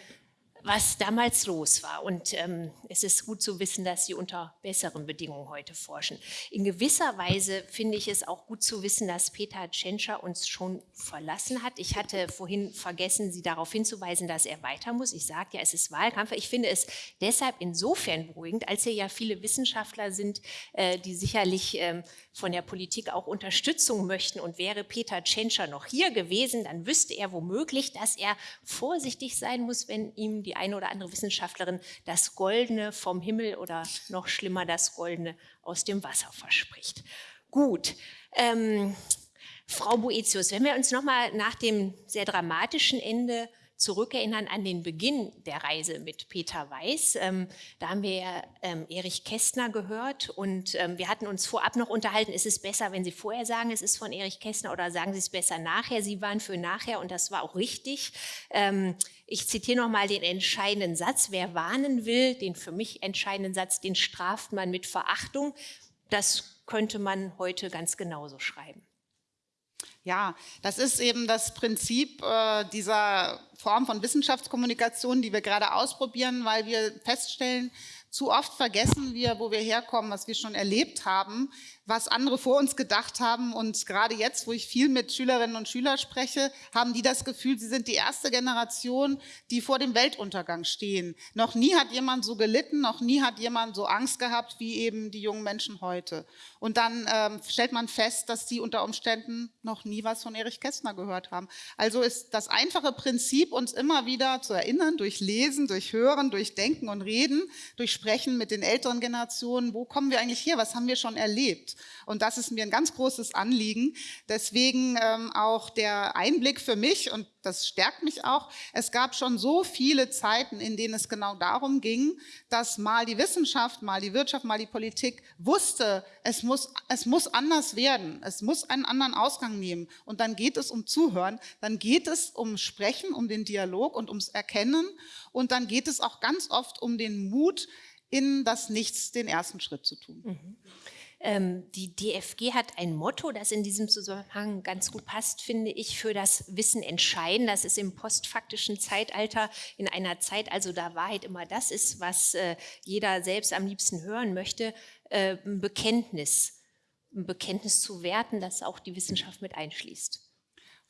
was damals los war. Und ähm, es ist gut zu wissen, dass Sie unter besseren Bedingungen heute forschen. In gewisser Weise finde ich es auch gut zu wissen, dass Peter Tschentscher uns schon verlassen hat. Ich hatte vorhin vergessen, Sie darauf hinzuweisen, dass er weiter muss. Ich sagte ja, es ist Wahlkampf. Ich finde es deshalb insofern beruhigend, als hier ja viele Wissenschaftler sind, äh, die sicherlich äh, von der Politik auch Unterstützung möchten. Und wäre Peter Tschentscher noch hier gewesen, dann wüsste er womöglich, dass er vorsichtig sein muss, wenn ihm die eine oder andere Wissenschaftlerin das Goldene vom Himmel oder noch schlimmer das Goldene aus dem Wasser verspricht. Gut. Ähm, Frau Boetius, wenn wir uns nochmal nach dem sehr dramatischen Ende zurückerinnern an den Beginn der Reise mit Peter Weiß. Ähm, da haben wir ähm, Erich Kästner gehört und ähm, wir hatten uns vorab noch unterhalten, ist es besser, wenn Sie vorher sagen, es ist von Erich Kästner oder sagen Sie es besser nachher? Sie waren für nachher und das war auch richtig. Ich zitiere nochmal den entscheidenden Satz, wer warnen will, den für mich entscheidenden Satz, den straft man mit Verachtung. Das könnte man heute ganz genauso schreiben. Ja, das ist eben das Prinzip äh, dieser Form von Wissenschaftskommunikation, die wir gerade ausprobieren, weil wir feststellen, zu oft vergessen wir, wo wir herkommen, was wir schon erlebt haben, was andere vor uns gedacht haben. Und gerade jetzt, wo ich viel mit Schülerinnen und Schülern spreche, haben die das Gefühl, sie sind die erste Generation, die vor dem Weltuntergang stehen. Noch nie hat jemand so gelitten, noch nie hat jemand so Angst gehabt, wie eben die jungen Menschen heute. Und dann ähm, stellt man fest, dass die unter Umständen noch nie was von Erich Kästner gehört haben. Also ist das einfache Prinzip, uns immer wieder zu erinnern, durch Lesen, durch Hören, durch Denken und Reden, durch Sprechen mit den älteren Generationen, wo kommen wir eigentlich her, was haben wir schon erlebt? Und das ist mir ein ganz großes Anliegen. Deswegen ähm, auch der Einblick für mich und das stärkt mich auch. Es gab schon so viele Zeiten, in denen es genau darum ging, dass mal die Wissenschaft, mal die Wirtschaft, mal die Politik wusste, es muss, es muss anders werden. Es muss einen anderen Ausgang nehmen. Und dann geht es um Zuhören, dann geht es um Sprechen, um den Dialog und ums Erkennen. Und dann geht es auch ganz oft um den Mut, in das Nichts den ersten Schritt zu tun. Mhm. Ähm, die DFG hat ein Motto, das in diesem Zusammenhang ganz gut passt, finde ich, für das Wissen entscheiden. Das ist im postfaktischen Zeitalter, in einer Zeit, also da Wahrheit immer das ist, was äh, jeder selbst am liebsten hören möchte, äh, ein Bekenntnis, ein Bekenntnis zu werten, das auch die Wissenschaft mit einschließt.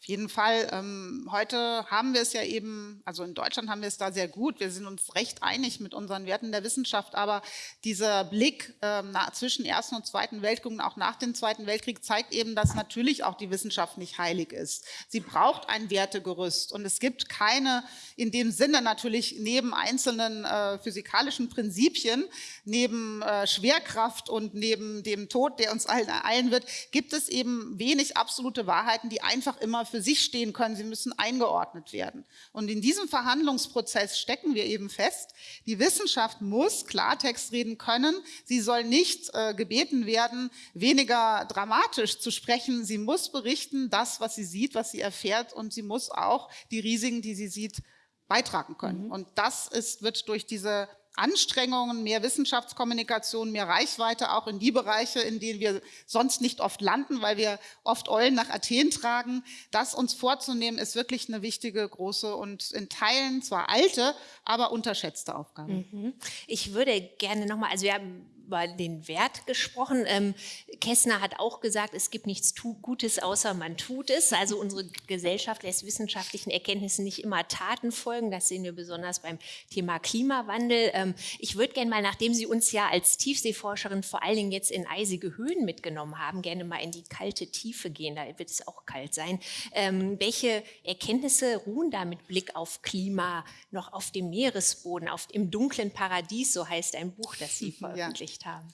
Jeden Fall. Ähm, heute haben wir es ja eben, also in Deutschland haben wir es da sehr gut. Wir sind uns recht einig mit unseren Werten der Wissenschaft. Aber dieser Blick ähm, nach, zwischen Ersten und Zweiten Weltkrieg und auch nach dem Zweiten Weltkrieg zeigt eben, dass natürlich auch die Wissenschaft nicht heilig ist. Sie braucht ein Wertegerüst. Und es gibt keine, in dem Sinne natürlich neben einzelnen äh, physikalischen Prinzipien, neben äh, Schwerkraft und neben dem Tod, der uns allen ereilen wird, gibt es eben wenig absolute Wahrheiten, die einfach immer für für sich stehen können, sie müssen eingeordnet werden. Und in diesem Verhandlungsprozess stecken wir eben fest, die Wissenschaft muss Klartext reden können, sie soll nicht äh, gebeten werden, weniger dramatisch zu sprechen, sie muss berichten, das, was sie sieht, was sie erfährt und sie muss auch die Risiken, die sie sieht, beitragen können. Mhm. Und das ist, wird durch diese Anstrengungen, mehr Wissenschaftskommunikation, mehr Reichweite auch in die Bereiche, in denen wir sonst nicht oft landen, weil wir oft Eulen nach Athen tragen. Das uns vorzunehmen, ist wirklich eine wichtige, große und in Teilen zwar alte, aber unterschätzte Aufgabe. Mhm. Ich würde gerne nochmal, also wir haben über den Wert gesprochen. Ähm, Kessner hat auch gesagt, es gibt nichts Gutes, außer man tut es. Also unsere Gesellschaft lässt wissenschaftlichen Erkenntnissen nicht immer Taten folgen. Das sehen wir besonders beim Thema Klimawandel. Ähm, ich würde gerne mal, nachdem Sie uns ja als Tiefseeforscherin vor allen Dingen jetzt in eisige Höhen mitgenommen haben, gerne mal in die kalte Tiefe gehen. Da wird es auch kalt sein. Ähm, welche Erkenntnisse ruhen da mit Blick auf Klima noch auf dem Meeresboden, auf, im dunklen Paradies, so heißt ein Buch, das Sie veröffentlicht erreicht haben?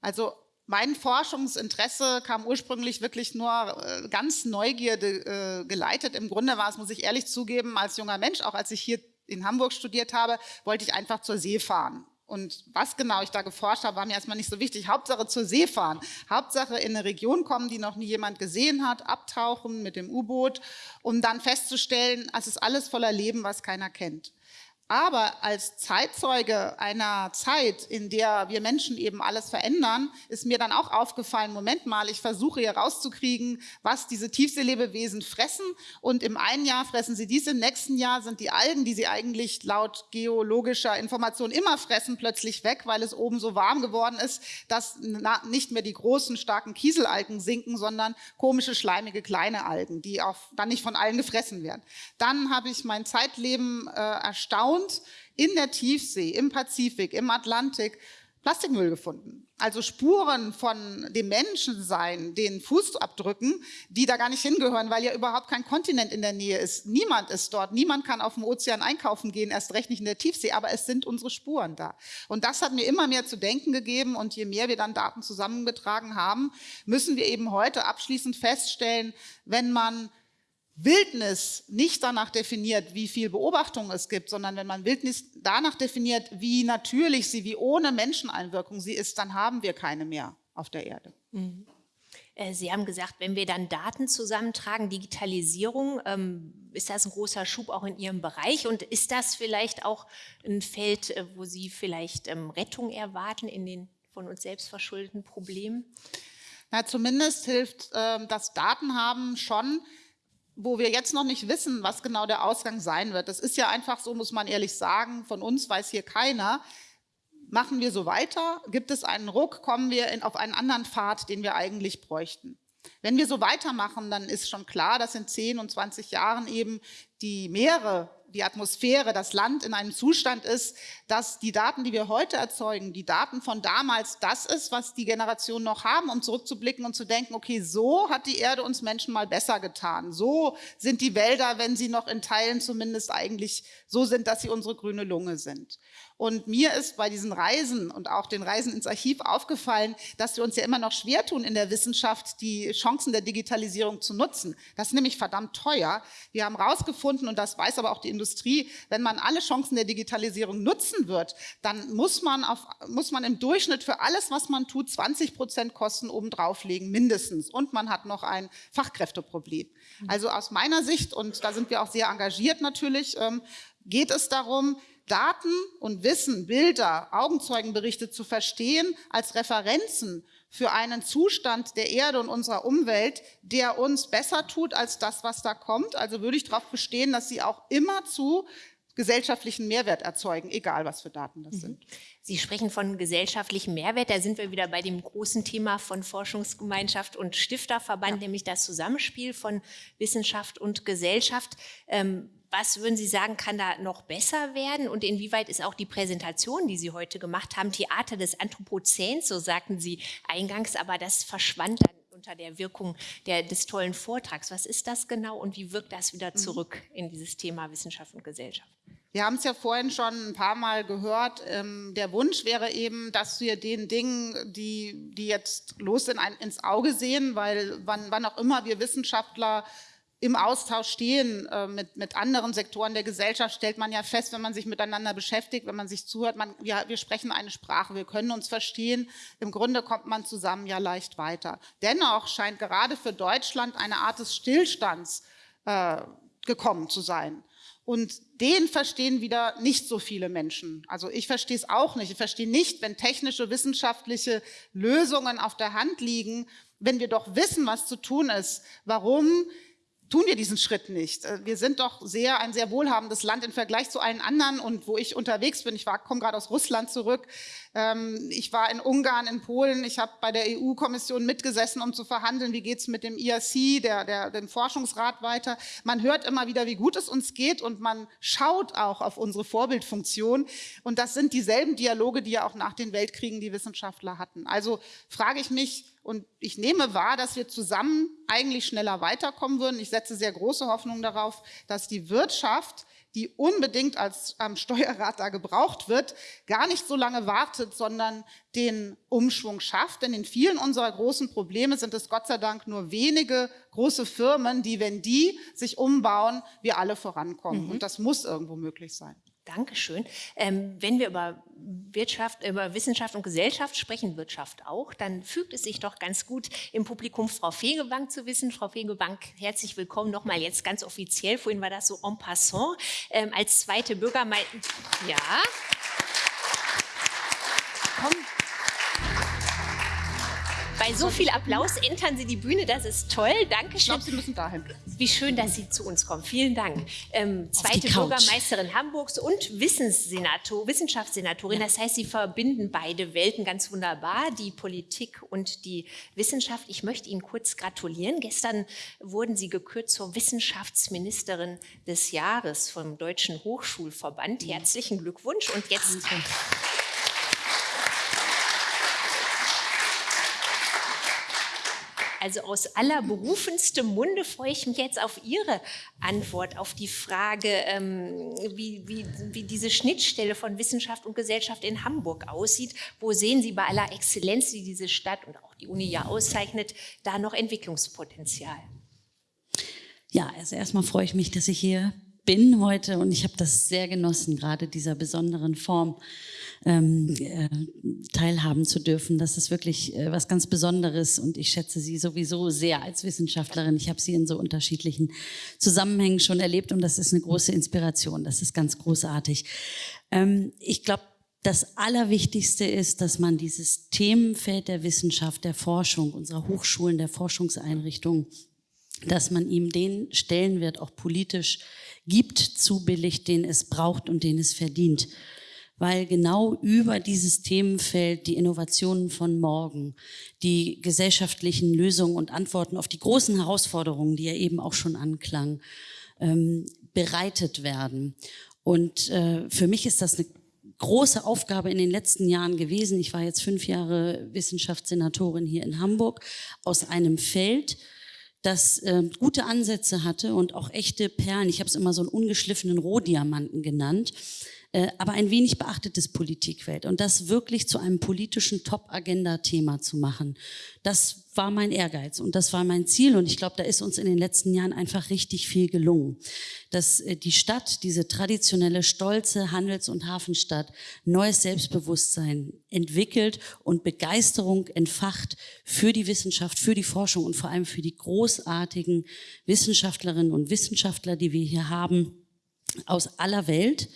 Also mein Forschungsinteresse kam ursprünglich wirklich nur äh, ganz Neugierde äh, geleitet. Im Grunde war es, muss ich ehrlich zugeben, als junger Mensch, auch als ich hier in Hamburg studiert habe, wollte ich einfach zur See fahren. Und was genau ich da geforscht habe, war mir erstmal nicht so wichtig. Hauptsache zur See fahren. Hauptsache in eine Region kommen, die noch nie jemand gesehen hat, abtauchen mit dem U-Boot, um dann festzustellen, es ist alles voller Leben, was keiner kennt. Aber als Zeitzeuge einer Zeit, in der wir Menschen eben alles verändern, ist mir dann auch aufgefallen, Moment mal, ich versuche hier rauszukriegen, was diese Tiefseelebewesen fressen. Und im einen Jahr fressen sie dies, im nächsten Jahr sind die Algen, die sie eigentlich laut geologischer Information immer fressen, plötzlich weg, weil es oben so warm geworden ist, dass nicht mehr die großen, starken Kieselalgen sinken, sondern komische, schleimige, kleine Algen, die auch dann nicht von allen gefressen werden. Dann habe ich mein Zeitleben äh, erstaunt, und in der Tiefsee, im Pazifik, im Atlantik Plastikmüll gefunden. Also Spuren von dem Menschensein, den Fußabdrücken, die da gar nicht hingehören, weil ja überhaupt kein Kontinent in der Nähe ist. Niemand ist dort, niemand kann auf dem Ozean einkaufen gehen, erst recht nicht in der Tiefsee, aber es sind unsere Spuren da. Und das hat mir immer mehr zu denken gegeben und je mehr wir dann Daten zusammengetragen haben, müssen wir eben heute abschließend feststellen, wenn man Wildnis nicht danach definiert, wie viel Beobachtung es gibt, sondern wenn man Wildnis danach definiert, wie natürlich sie, wie ohne Menscheneinwirkung sie ist, dann haben wir keine mehr auf der Erde. Mhm. Äh, sie haben gesagt, wenn wir dann Daten zusammentragen, Digitalisierung, ähm, ist das ein großer Schub auch in Ihrem Bereich? Und ist das vielleicht auch ein Feld, äh, wo Sie vielleicht ähm, Rettung erwarten in den von uns selbst verschuldeten Problemen? Na, zumindest hilft ähm, das Datenhaben schon, wo wir jetzt noch nicht wissen, was genau der Ausgang sein wird. Das ist ja einfach so, muss man ehrlich sagen, von uns weiß hier keiner. Machen wir so weiter? Gibt es einen Ruck? Kommen wir in, auf einen anderen Pfad, den wir eigentlich bräuchten? Wenn wir so weitermachen, dann ist schon klar, dass in 10 und 20 Jahren eben die Meere die Atmosphäre, das Land in einem Zustand ist, dass die Daten, die wir heute erzeugen, die Daten von damals, das ist, was die Generationen noch haben, um zurückzublicken und zu denken, okay, so hat die Erde uns Menschen mal besser getan. So sind die Wälder, wenn sie noch in Teilen zumindest eigentlich so sind, dass sie unsere grüne Lunge sind. Und mir ist bei diesen Reisen und auch den Reisen ins Archiv aufgefallen, dass wir uns ja immer noch schwer tun in der Wissenschaft, die Chancen der Digitalisierung zu nutzen. Das ist nämlich verdammt teuer. Wir haben herausgefunden, und das weiß aber auch die Industrie, wenn man alle Chancen der Digitalisierung nutzen wird, dann muss man, auf, muss man im Durchschnitt für alles, was man tut, 20 Prozent Kosten obendrauf legen, mindestens. Und man hat noch ein Fachkräfteproblem. Also aus meiner Sicht, und da sind wir auch sehr engagiert natürlich, ähm, geht es darum, Daten und Wissen, Bilder, Augenzeugenberichte zu verstehen als Referenzen für einen Zustand der Erde und unserer Umwelt, der uns besser tut als das, was da kommt. Also würde ich darauf bestehen, dass Sie auch immer zu gesellschaftlichen Mehrwert erzeugen, egal was für Daten das mhm. sind. Sie sprechen von gesellschaftlichem Mehrwert. Da sind wir wieder bei dem großen Thema von Forschungsgemeinschaft und Stifterverband, ja. nämlich das Zusammenspiel von Wissenschaft und Gesellschaft. Ähm, was würden Sie sagen, kann da noch besser werden? Und inwieweit ist auch die Präsentation, die Sie heute gemacht haben, Theater des Anthropozäns, so sagten Sie eingangs, aber das verschwand dann unter der Wirkung der, des tollen Vortrags. Was ist das genau und wie wirkt das wieder mhm. zurück in dieses Thema Wissenschaft und Gesellschaft? Wir haben es ja vorhin schon ein paar Mal gehört. Ähm, der Wunsch wäre eben, dass wir den Dingen, die, die jetzt los sind, ein, ins Auge sehen, weil wann, wann auch immer wir Wissenschaftler im Austausch stehen äh, mit, mit anderen Sektoren der Gesellschaft, stellt man ja fest, wenn man sich miteinander beschäftigt, wenn man sich zuhört, man, ja, wir sprechen eine Sprache, wir können uns verstehen. Im Grunde kommt man zusammen ja leicht weiter. Dennoch scheint gerade für Deutschland eine Art des Stillstands äh, gekommen zu sein. Und den verstehen wieder nicht so viele Menschen. Also ich verstehe es auch nicht. Ich verstehe nicht, wenn technische, wissenschaftliche Lösungen auf der Hand liegen, wenn wir doch wissen, was zu tun ist, warum tun wir diesen Schritt nicht. Äh, wir sind doch sehr ein sehr wohlhabendes Land im Vergleich zu allen anderen und wo ich unterwegs bin, ich komme gerade aus Russland zurück, ich war in Ungarn, in Polen, ich habe bei der EU-Kommission mitgesessen, um zu verhandeln, wie geht es mit dem IRC, der, der, dem Forschungsrat weiter. Man hört immer wieder, wie gut es uns geht und man schaut auch auf unsere Vorbildfunktion und das sind dieselben Dialoge, die ja auch nach den Weltkriegen die Wissenschaftler hatten. Also frage ich mich, und ich nehme wahr, dass wir zusammen eigentlich schneller weiterkommen würden. Ich setze sehr große Hoffnung darauf, dass die Wirtschaft, die unbedingt als ähm, Steuerrat da gebraucht wird, gar nicht so lange wartet, sondern den Umschwung schafft. Denn in vielen unserer großen Probleme sind es Gott sei Dank nur wenige große Firmen, die, wenn die sich umbauen, wir alle vorankommen. Mhm. Und das muss irgendwo möglich sein. Dankeschön. Ähm, wenn wir über Wirtschaft, über Wissenschaft und Gesellschaft sprechen, Wirtschaft auch, dann fügt es sich doch ganz gut im Publikum Frau Fegebank zu wissen. Frau Fegebank, herzlich willkommen nochmal jetzt ganz offiziell. Vorhin war das so en passant. Ähm, als zweite Bürgermeisterin. Ja. Komm, bei so viel Applaus entern Sie die Bühne, das ist toll. Dankeschön. Ich glaube, Sie müssen dahin. Wie schön, dass Sie zu uns kommen. Vielen Dank. Ähm, zweite Bürgermeisterin Hamburgs und Wissenssenator, Wissenschaftssenatorin. Ja. Das heißt, Sie verbinden beide Welten ganz wunderbar, die Politik und die Wissenschaft. Ich möchte Ihnen kurz gratulieren. Gestern wurden Sie gekürt zur Wissenschaftsministerin des Jahres vom Deutschen Hochschulverband. Herzlichen Glückwunsch. Und jetzt... Also aus allerberufenstem Munde freue ich mich jetzt auf Ihre Antwort auf die Frage, ähm, wie, wie, wie diese Schnittstelle von Wissenschaft und Gesellschaft in Hamburg aussieht. Wo sehen Sie bei aller Exzellenz, die diese Stadt und auch die Uni ja auszeichnet, da noch Entwicklungspotenzial? Ja, also erstmal freue ich mich, dass ich hier bin heute und ich habe das sehr genossen, gerade dieser besonderen Form ähm, äh, teilhaben zu dürfen. Das ist wirklich äh, was ganz Besonderes und ich schätze Sie sowieso sehr als Wissenschaftlerin. Ich habe Sie in so unterschiedlichen Zusammenhängen schon erlebt und das ist eine große Inspiration. Das ist ganz großartig. Ähm, ich glaube, das Allerwichtigste ist, dass man dieses Themenfeld der Wissenschaft, der Forschung, unserer Hochschulen, der Forschungseinrichtungen, dass man ihm den Stellenwert auch politisch gibt, zubilligt, den es braucht und den es verdient. Weil genau über dieses Themenfeld die Innovationen von morgen, die gesellschaftlichen Lösungen und Antworten auf die großen Herausforderungen, die ja eben auch schon anklang, ähm, bereitet werden. Und äh, für mich ist das eine große Aufgabe in den letzten Jahren gewesen. Ich war jetzt fünf Jahre Wissenschaftssenatorin hier in Hamburg aus einem Feld, das äh, gute Ansätze hatte und auch echte Perlen. Ich habe es immer so einen ungeschliffenen Rohdiamanten genannt, äh, aber ein wenig beachtetes Politikfeld und das wirklich zu einem politischen Top-Agenda-Thema zu machen. Das war mein Ehrgeiz und das war mein Ziel und ich glaube, da ist uns in den letzten Jahren einfach richtig viel gelungen. Dass äh, die Stadt, diese traditionelle, stolze Handels- und Hafenstadt, neues Selbstbewusstsein entwickelt und Begeisterung entfacht für die Wissenschaft, für die Forschung und vor allem für die großartigen Wissenschaftlerinnen und Wissenschaftler, die wir hier haben, aus aller Welt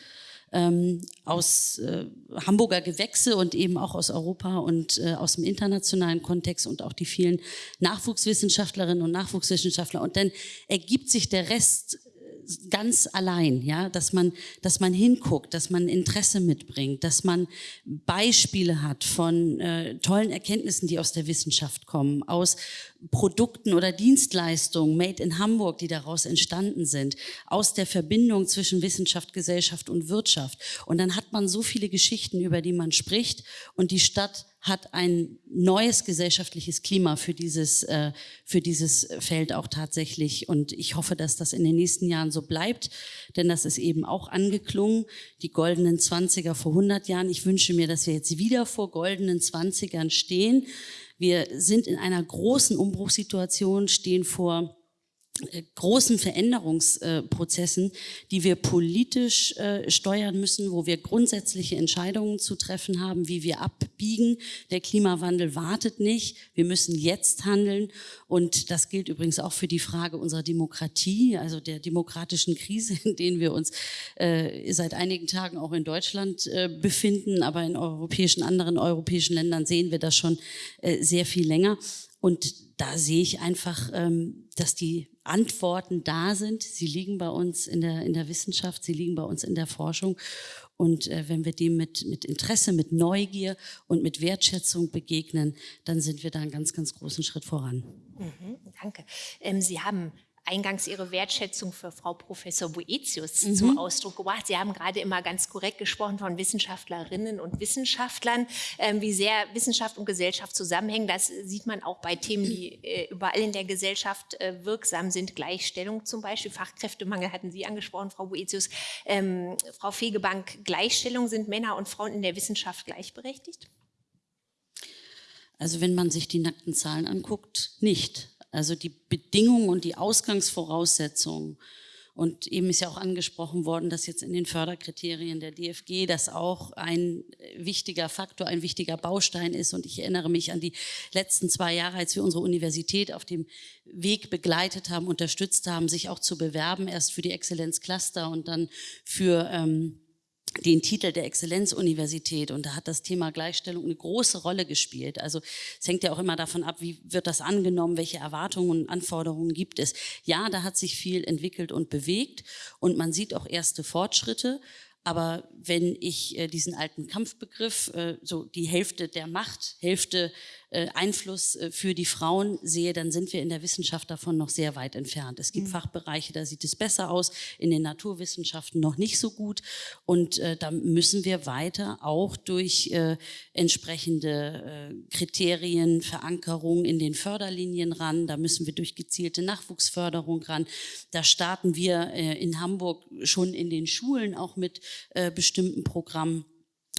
ähm, aus äh, Hamburger Gewächse und eben auch aus Europa und äh, aus dem internationalen Kontext und auch die vielen Nachwuchswissenschaftlerinnen und Nachwuchswissenschaftler. Und dann ergibt sich der Rest ganz allein, ja, dass man, dass man hinguckt, dass man Interesse mitbringt, dass man Beispiele hat von äh, tollen Erkenntnissen, die aus der Wissenschaft kommen, aus Produkten oder Dienstleistungen made in Hamburg, die daraus entstanden sind, aus der Verbindung zwischen Wissenschaft, Gesellschaft und Wirtschaft. Und dann hat man so viele Geschichten, über die man spricht und die Stadt hat ein neues gesellschaftliches Klima für dieses, äh, für dieses Feld auch tatsächlich. Und ich hoffe, dass das in den nächsten Jahren so bleibt, denn das ist eben auch angeklungen. Die goldenen Zwanziger vor 100 Jahren. Ich wünsche mir, dass wir jetzt wieder vor goldenen Zwanzigern stehen. Wir sind in einer großen Umbruchssituation, stehen vor großen Veränderungsprozessen, die wir politisch äh, steuern müssen, wo wir grundsätzliche Entscheidungen zu treffen haben, wie wir abbiegen. Der Klimawandel wartet nicht. Wir müssen jetzt handeln. Und das gilt übrigens auch für die Frage unserer Demokratie, also der demokratischen Krise, in denen wir uns äh, seit einigen Tagen auch in Deutschland äh, befinden. Aber in europäischen, anderen europäischen Ländern sehen wir das schon äh, sehr viel länger. Und da sehe ich einfach, ähm, dass die Antworten da sind. Sie liegen bei uns in der, in der Wissenschaft, sie liegen bei uns in der Forschung. Und äh, wenn wir dem mit, mit Interesse, mit Neugier und mit Wertschätzung begegnen, dann sind wir da einen ganz, ganz großen Schritt voran. Mhm, danke. Ähm, Sie haben eingangs Ihre Wertschätzung für Frau Professor Boetius mhm. zum Ausdruck gebracht. Sie haben gerade immer ganz korrekt gesprochen von Wissenschaftlerinnen und Wissenschaftlern, ähm, wie sehr Wissenschaft und Gesellschaft zusammenhängen. Das sieht man auch bei Themen, die äh, überall in der Gesellschaft äh, wirksam sind. Gleichstellung zum Beispiel, Fachkräftemangel hatten Sie angesprochen, Frau Boetius. Ähm, Frau Fegebank, Gleichstellung, sind Männer und Frauen in der Wissenschaft gleichberechtigt? Also wenn man sich die nackten Zahlen anguckt, nicht. Also die Bedingungen und die Ausgangsvoraussetzungen. Und eben ist ja auch angesprochen worden, dass jetzt in den Förderkriterien der DFG das auch ein wichtiger Faktor, ein wichtiger Baustein ist. Und ich erinnere mich an die letzten zwei Jahre, als wir unsere Universität auf dem Weg begleitet haben, unterstützt haben, sich auch zu bewerben, erst für die Exzellenzcluster und dann für ähm, den Titel der Exzellenzuniversität und da hat das Thema Gleichstellung eine große Rolle gespielt. Also es hängt ja auch immer davon ab, wie wird das angenommen, welche Erwartungen und Anforderungen gibt es. Ja, da hat sich viel entwickelt und bewegt und man sieht auch erste Fortschritte, aber wenn ich äh, diesen alten Kampfbegriff, äh, so die Hälfte der Macht, Hälfte Einfluss äh, für die Frauen sehe, dann sind wir in der Wissenschaft davon noch sehr weit entfernt. Es gibt mhm. Fachbereiche, da sieht es besser aus, in den Naturwissenschaften noch nicht so gut. Und äh, da müssen wir weiter auch durch äh, entsprechende äh, Kriterien, Verankerung in den Förderlinien ran. Da müssen wir durch gezielte Nachwuchsförderung ran. Da starten wir äh, in Hamburg schon in den Schulen auch mit bestimmten Programmen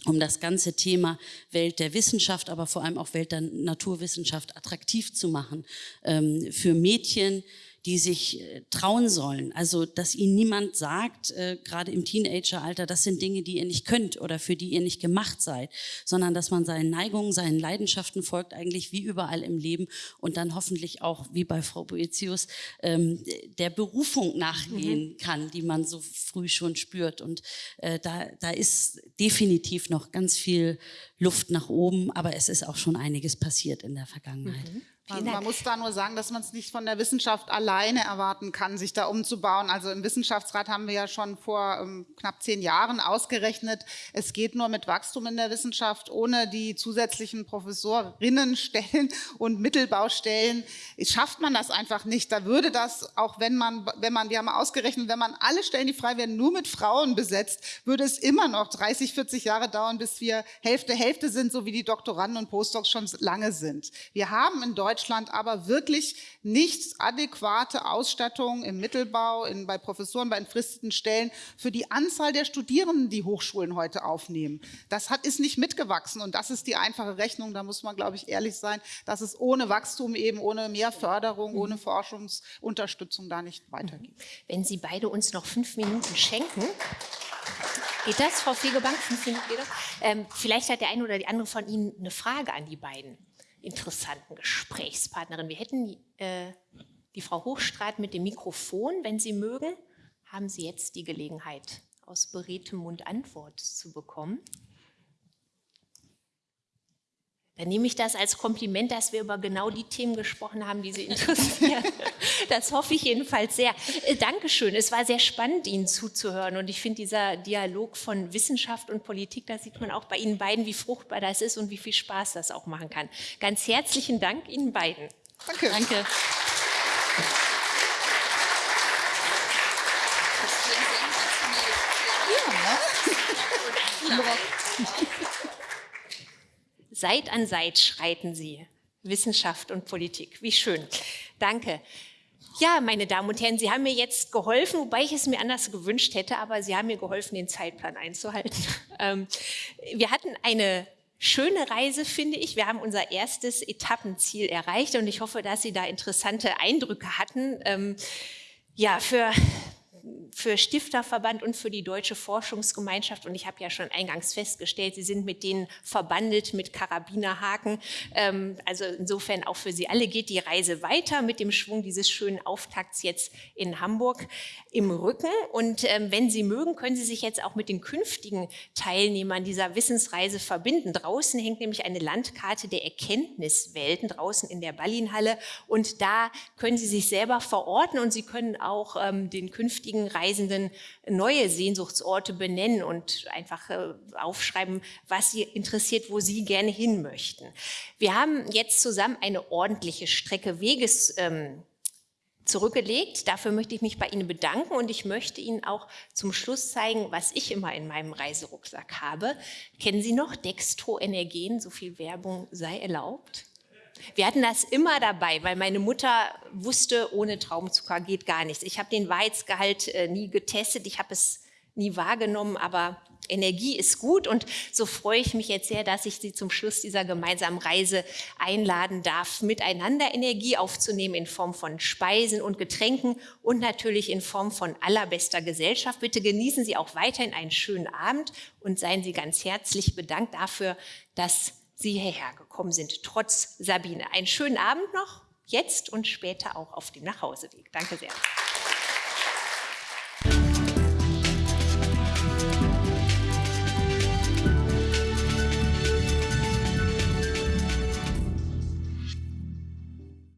um das ganze Thema Welt der Wissenschaft, aber vor allem auch Welt der Naturwissenschaft attraktiv zu machen ähm, für Mädchen, die sich äh, trauen sollen. Also, dass ihnen niemand sagt, äh, gerade im Teenageralter, das sind Dinge, die ihr nicht könnt oder für die ihr nicht gemacht seid, sondern dass man seinen Neigungen, seinen Leidenschaften folgt, eigentlich wie überall im Leben und dann hoffentlich auch, wie bei Frau Boetius, ähm, der Berufung nachgehen mhm. kann, die man so früh schon spürt. Und äh, da, da ist definitiv noch ganz viel Luft nach oben, aber es ist auch schon einiges passiert in der Vergangenheit. Mhm. Man, man, muss da nur sagen, dass man es nicht von der Wissenschaft alleine erwarten kann, sich da umzubauen. Also im Wissenschaftsrat haben wir ja schon vor ähm, knapp zehn Jahren ausgerechnet, es geht nur mit Wachstum in der Wissenschaft, ohne die zusätzlichen Professorinnenstellen *laughs* und Mittelbaustellen schafft man das einfach nicht. Da würde das, auch wenn man, wenn man, wir haben ausgerechnet, wenn man alle Stellen, die frei werden, nur mit Frauen besetzt, würde es immer noch 30, 40 Jahre dauern, bis wir Hälfte, Hälfte sind, so wie die Doktoranden und Postdocs schon lange sind. Wir haben in Deutschland Deutschland aber wirklich nicht adäquate Ausstattung im Mittelbau, in, bei Professoren, bei entfristeten Stellen für die Anzahl der Studierenden, die Hochschulen heute aufnehmen. Das hat, ist nicht mitgewachsen und das ist die einfache Rechnung, da muss man, glaube ich, ehrlich sein, dass es ohne Wachstum eben, ohne mehr Förderung, ohne mhm. Forschungsunterstützung da nicht weitergeht. Wenn Sie beide uns noch fünf Minuten schenken, Geht das, Frau Fegebank? Fünf Minuten geht das? Ähm, vielleicht hat der eine oder die andere von Ihnen eine Frage an die beiden interessanten Gesprächspartnerin. Wir hätten äh, die Frau Hochstreit mit dem Mikrofon, wenn Sie mögen, haben Sie jetzt die Gelegenheit, aus beredtem Mund Antwort zu bekommen. Dann nehme ich das als Kompliment, dass wir über genau die Themen gesprochen haben, die Sie *laughs* interessieren. Das hoffe ich jedenfalls sehr. Äh, Dankeschön. Es war sehr spannend, Ihnen zuzuhören. Und ich finde, dieser Dialog von Wissenschaft und Politik, da sieht man auch bei Ihnen beiden, wie fruchtbar das ist und wie viel Spaß das auch machen kann. Ganz herzlichen Dank Ihnen beiden. Danke. Danke. Seit an Seit schreiten Sie. Wissenschaft und Politik. Wie schön. Danke. Ja, meine Damen und Herren, Sie haben mir jetzt geholfen, wobei ich es mir anders gewünscht hätte, aber Sie haben mir geholfen, den Zeitplan einzuhalten. *laughs* Ähm, wir hatten eine schöne Reise, finde ich. Wir haben unser erstes Etappenziel erreicht und ich hoffe, dass Sie da interessante Eindrücke hatten. Ähm, ja, für für Stifterverband und für die Deutsche Forschungsgemeinschaft. Und ich habe ja schon eingangs festgestellt, Sie sind mit denen verbandelt mit Karabinerhaken. Ähm, also insofern auch für Sie alle geht die Reise weiter mit dem Schwung dieses schönen Auftakts jetzt in Hamburg im Rücken. Und ähm, wenn Sie mögen, können Sie sich jetzt auch mit den künftigen Teilnehmern dieser Wissensreise verbinden. Draußen hängt nämlich eine Landkarte der Erkenntniswelten, draußen in der Ballinhalle. Und da können Sie sich selber verorten und Sie können auch ähm, den künftigen Reisenden neue Sehnsuchtsorte benennen und einfach äh, aufschreiben, was sie interessiert, wo sie gerne hin möchten. Wir haben jetzt zusammen eine ordentliche Strecke Weges ähm, zurückgelegt. Dafür möchte ich mich bei Ihnen bedanken und ich möchte Ihnen auch zum Schluss zeigen, was ich immer in meinem Reiserucksack habe. Kennen Sie noch Dextro Energen? So viel Werbung sei erlaubt. Wir hatten das immer dabei, weil meine Mutter wusste, ohne Traubenzucker geht gar nichts. Ich habe den Weizgehalt äh, nie getestet, ich habe es nie wahrgenommen, aber Energie ist gut und so freue ich mich jetzt sehr, dass ich Sie zum Schluss dieser gemeinsamen Reise einladen darf, miteinander Energie aufzunehmen in Form von Speisen und Getränken und natürlich in Form von allerbester Gesellschaft. Bitte genießen Sie auch weiterhin einen schönen Abend und seien Sie ganz herzlich bedankt dafür, dass Sie hierher gekommen sind, trotz Sabine. Einen schönen Abend noch, jetzt und später auch auf dem Nachhauseweg. Danke sehr.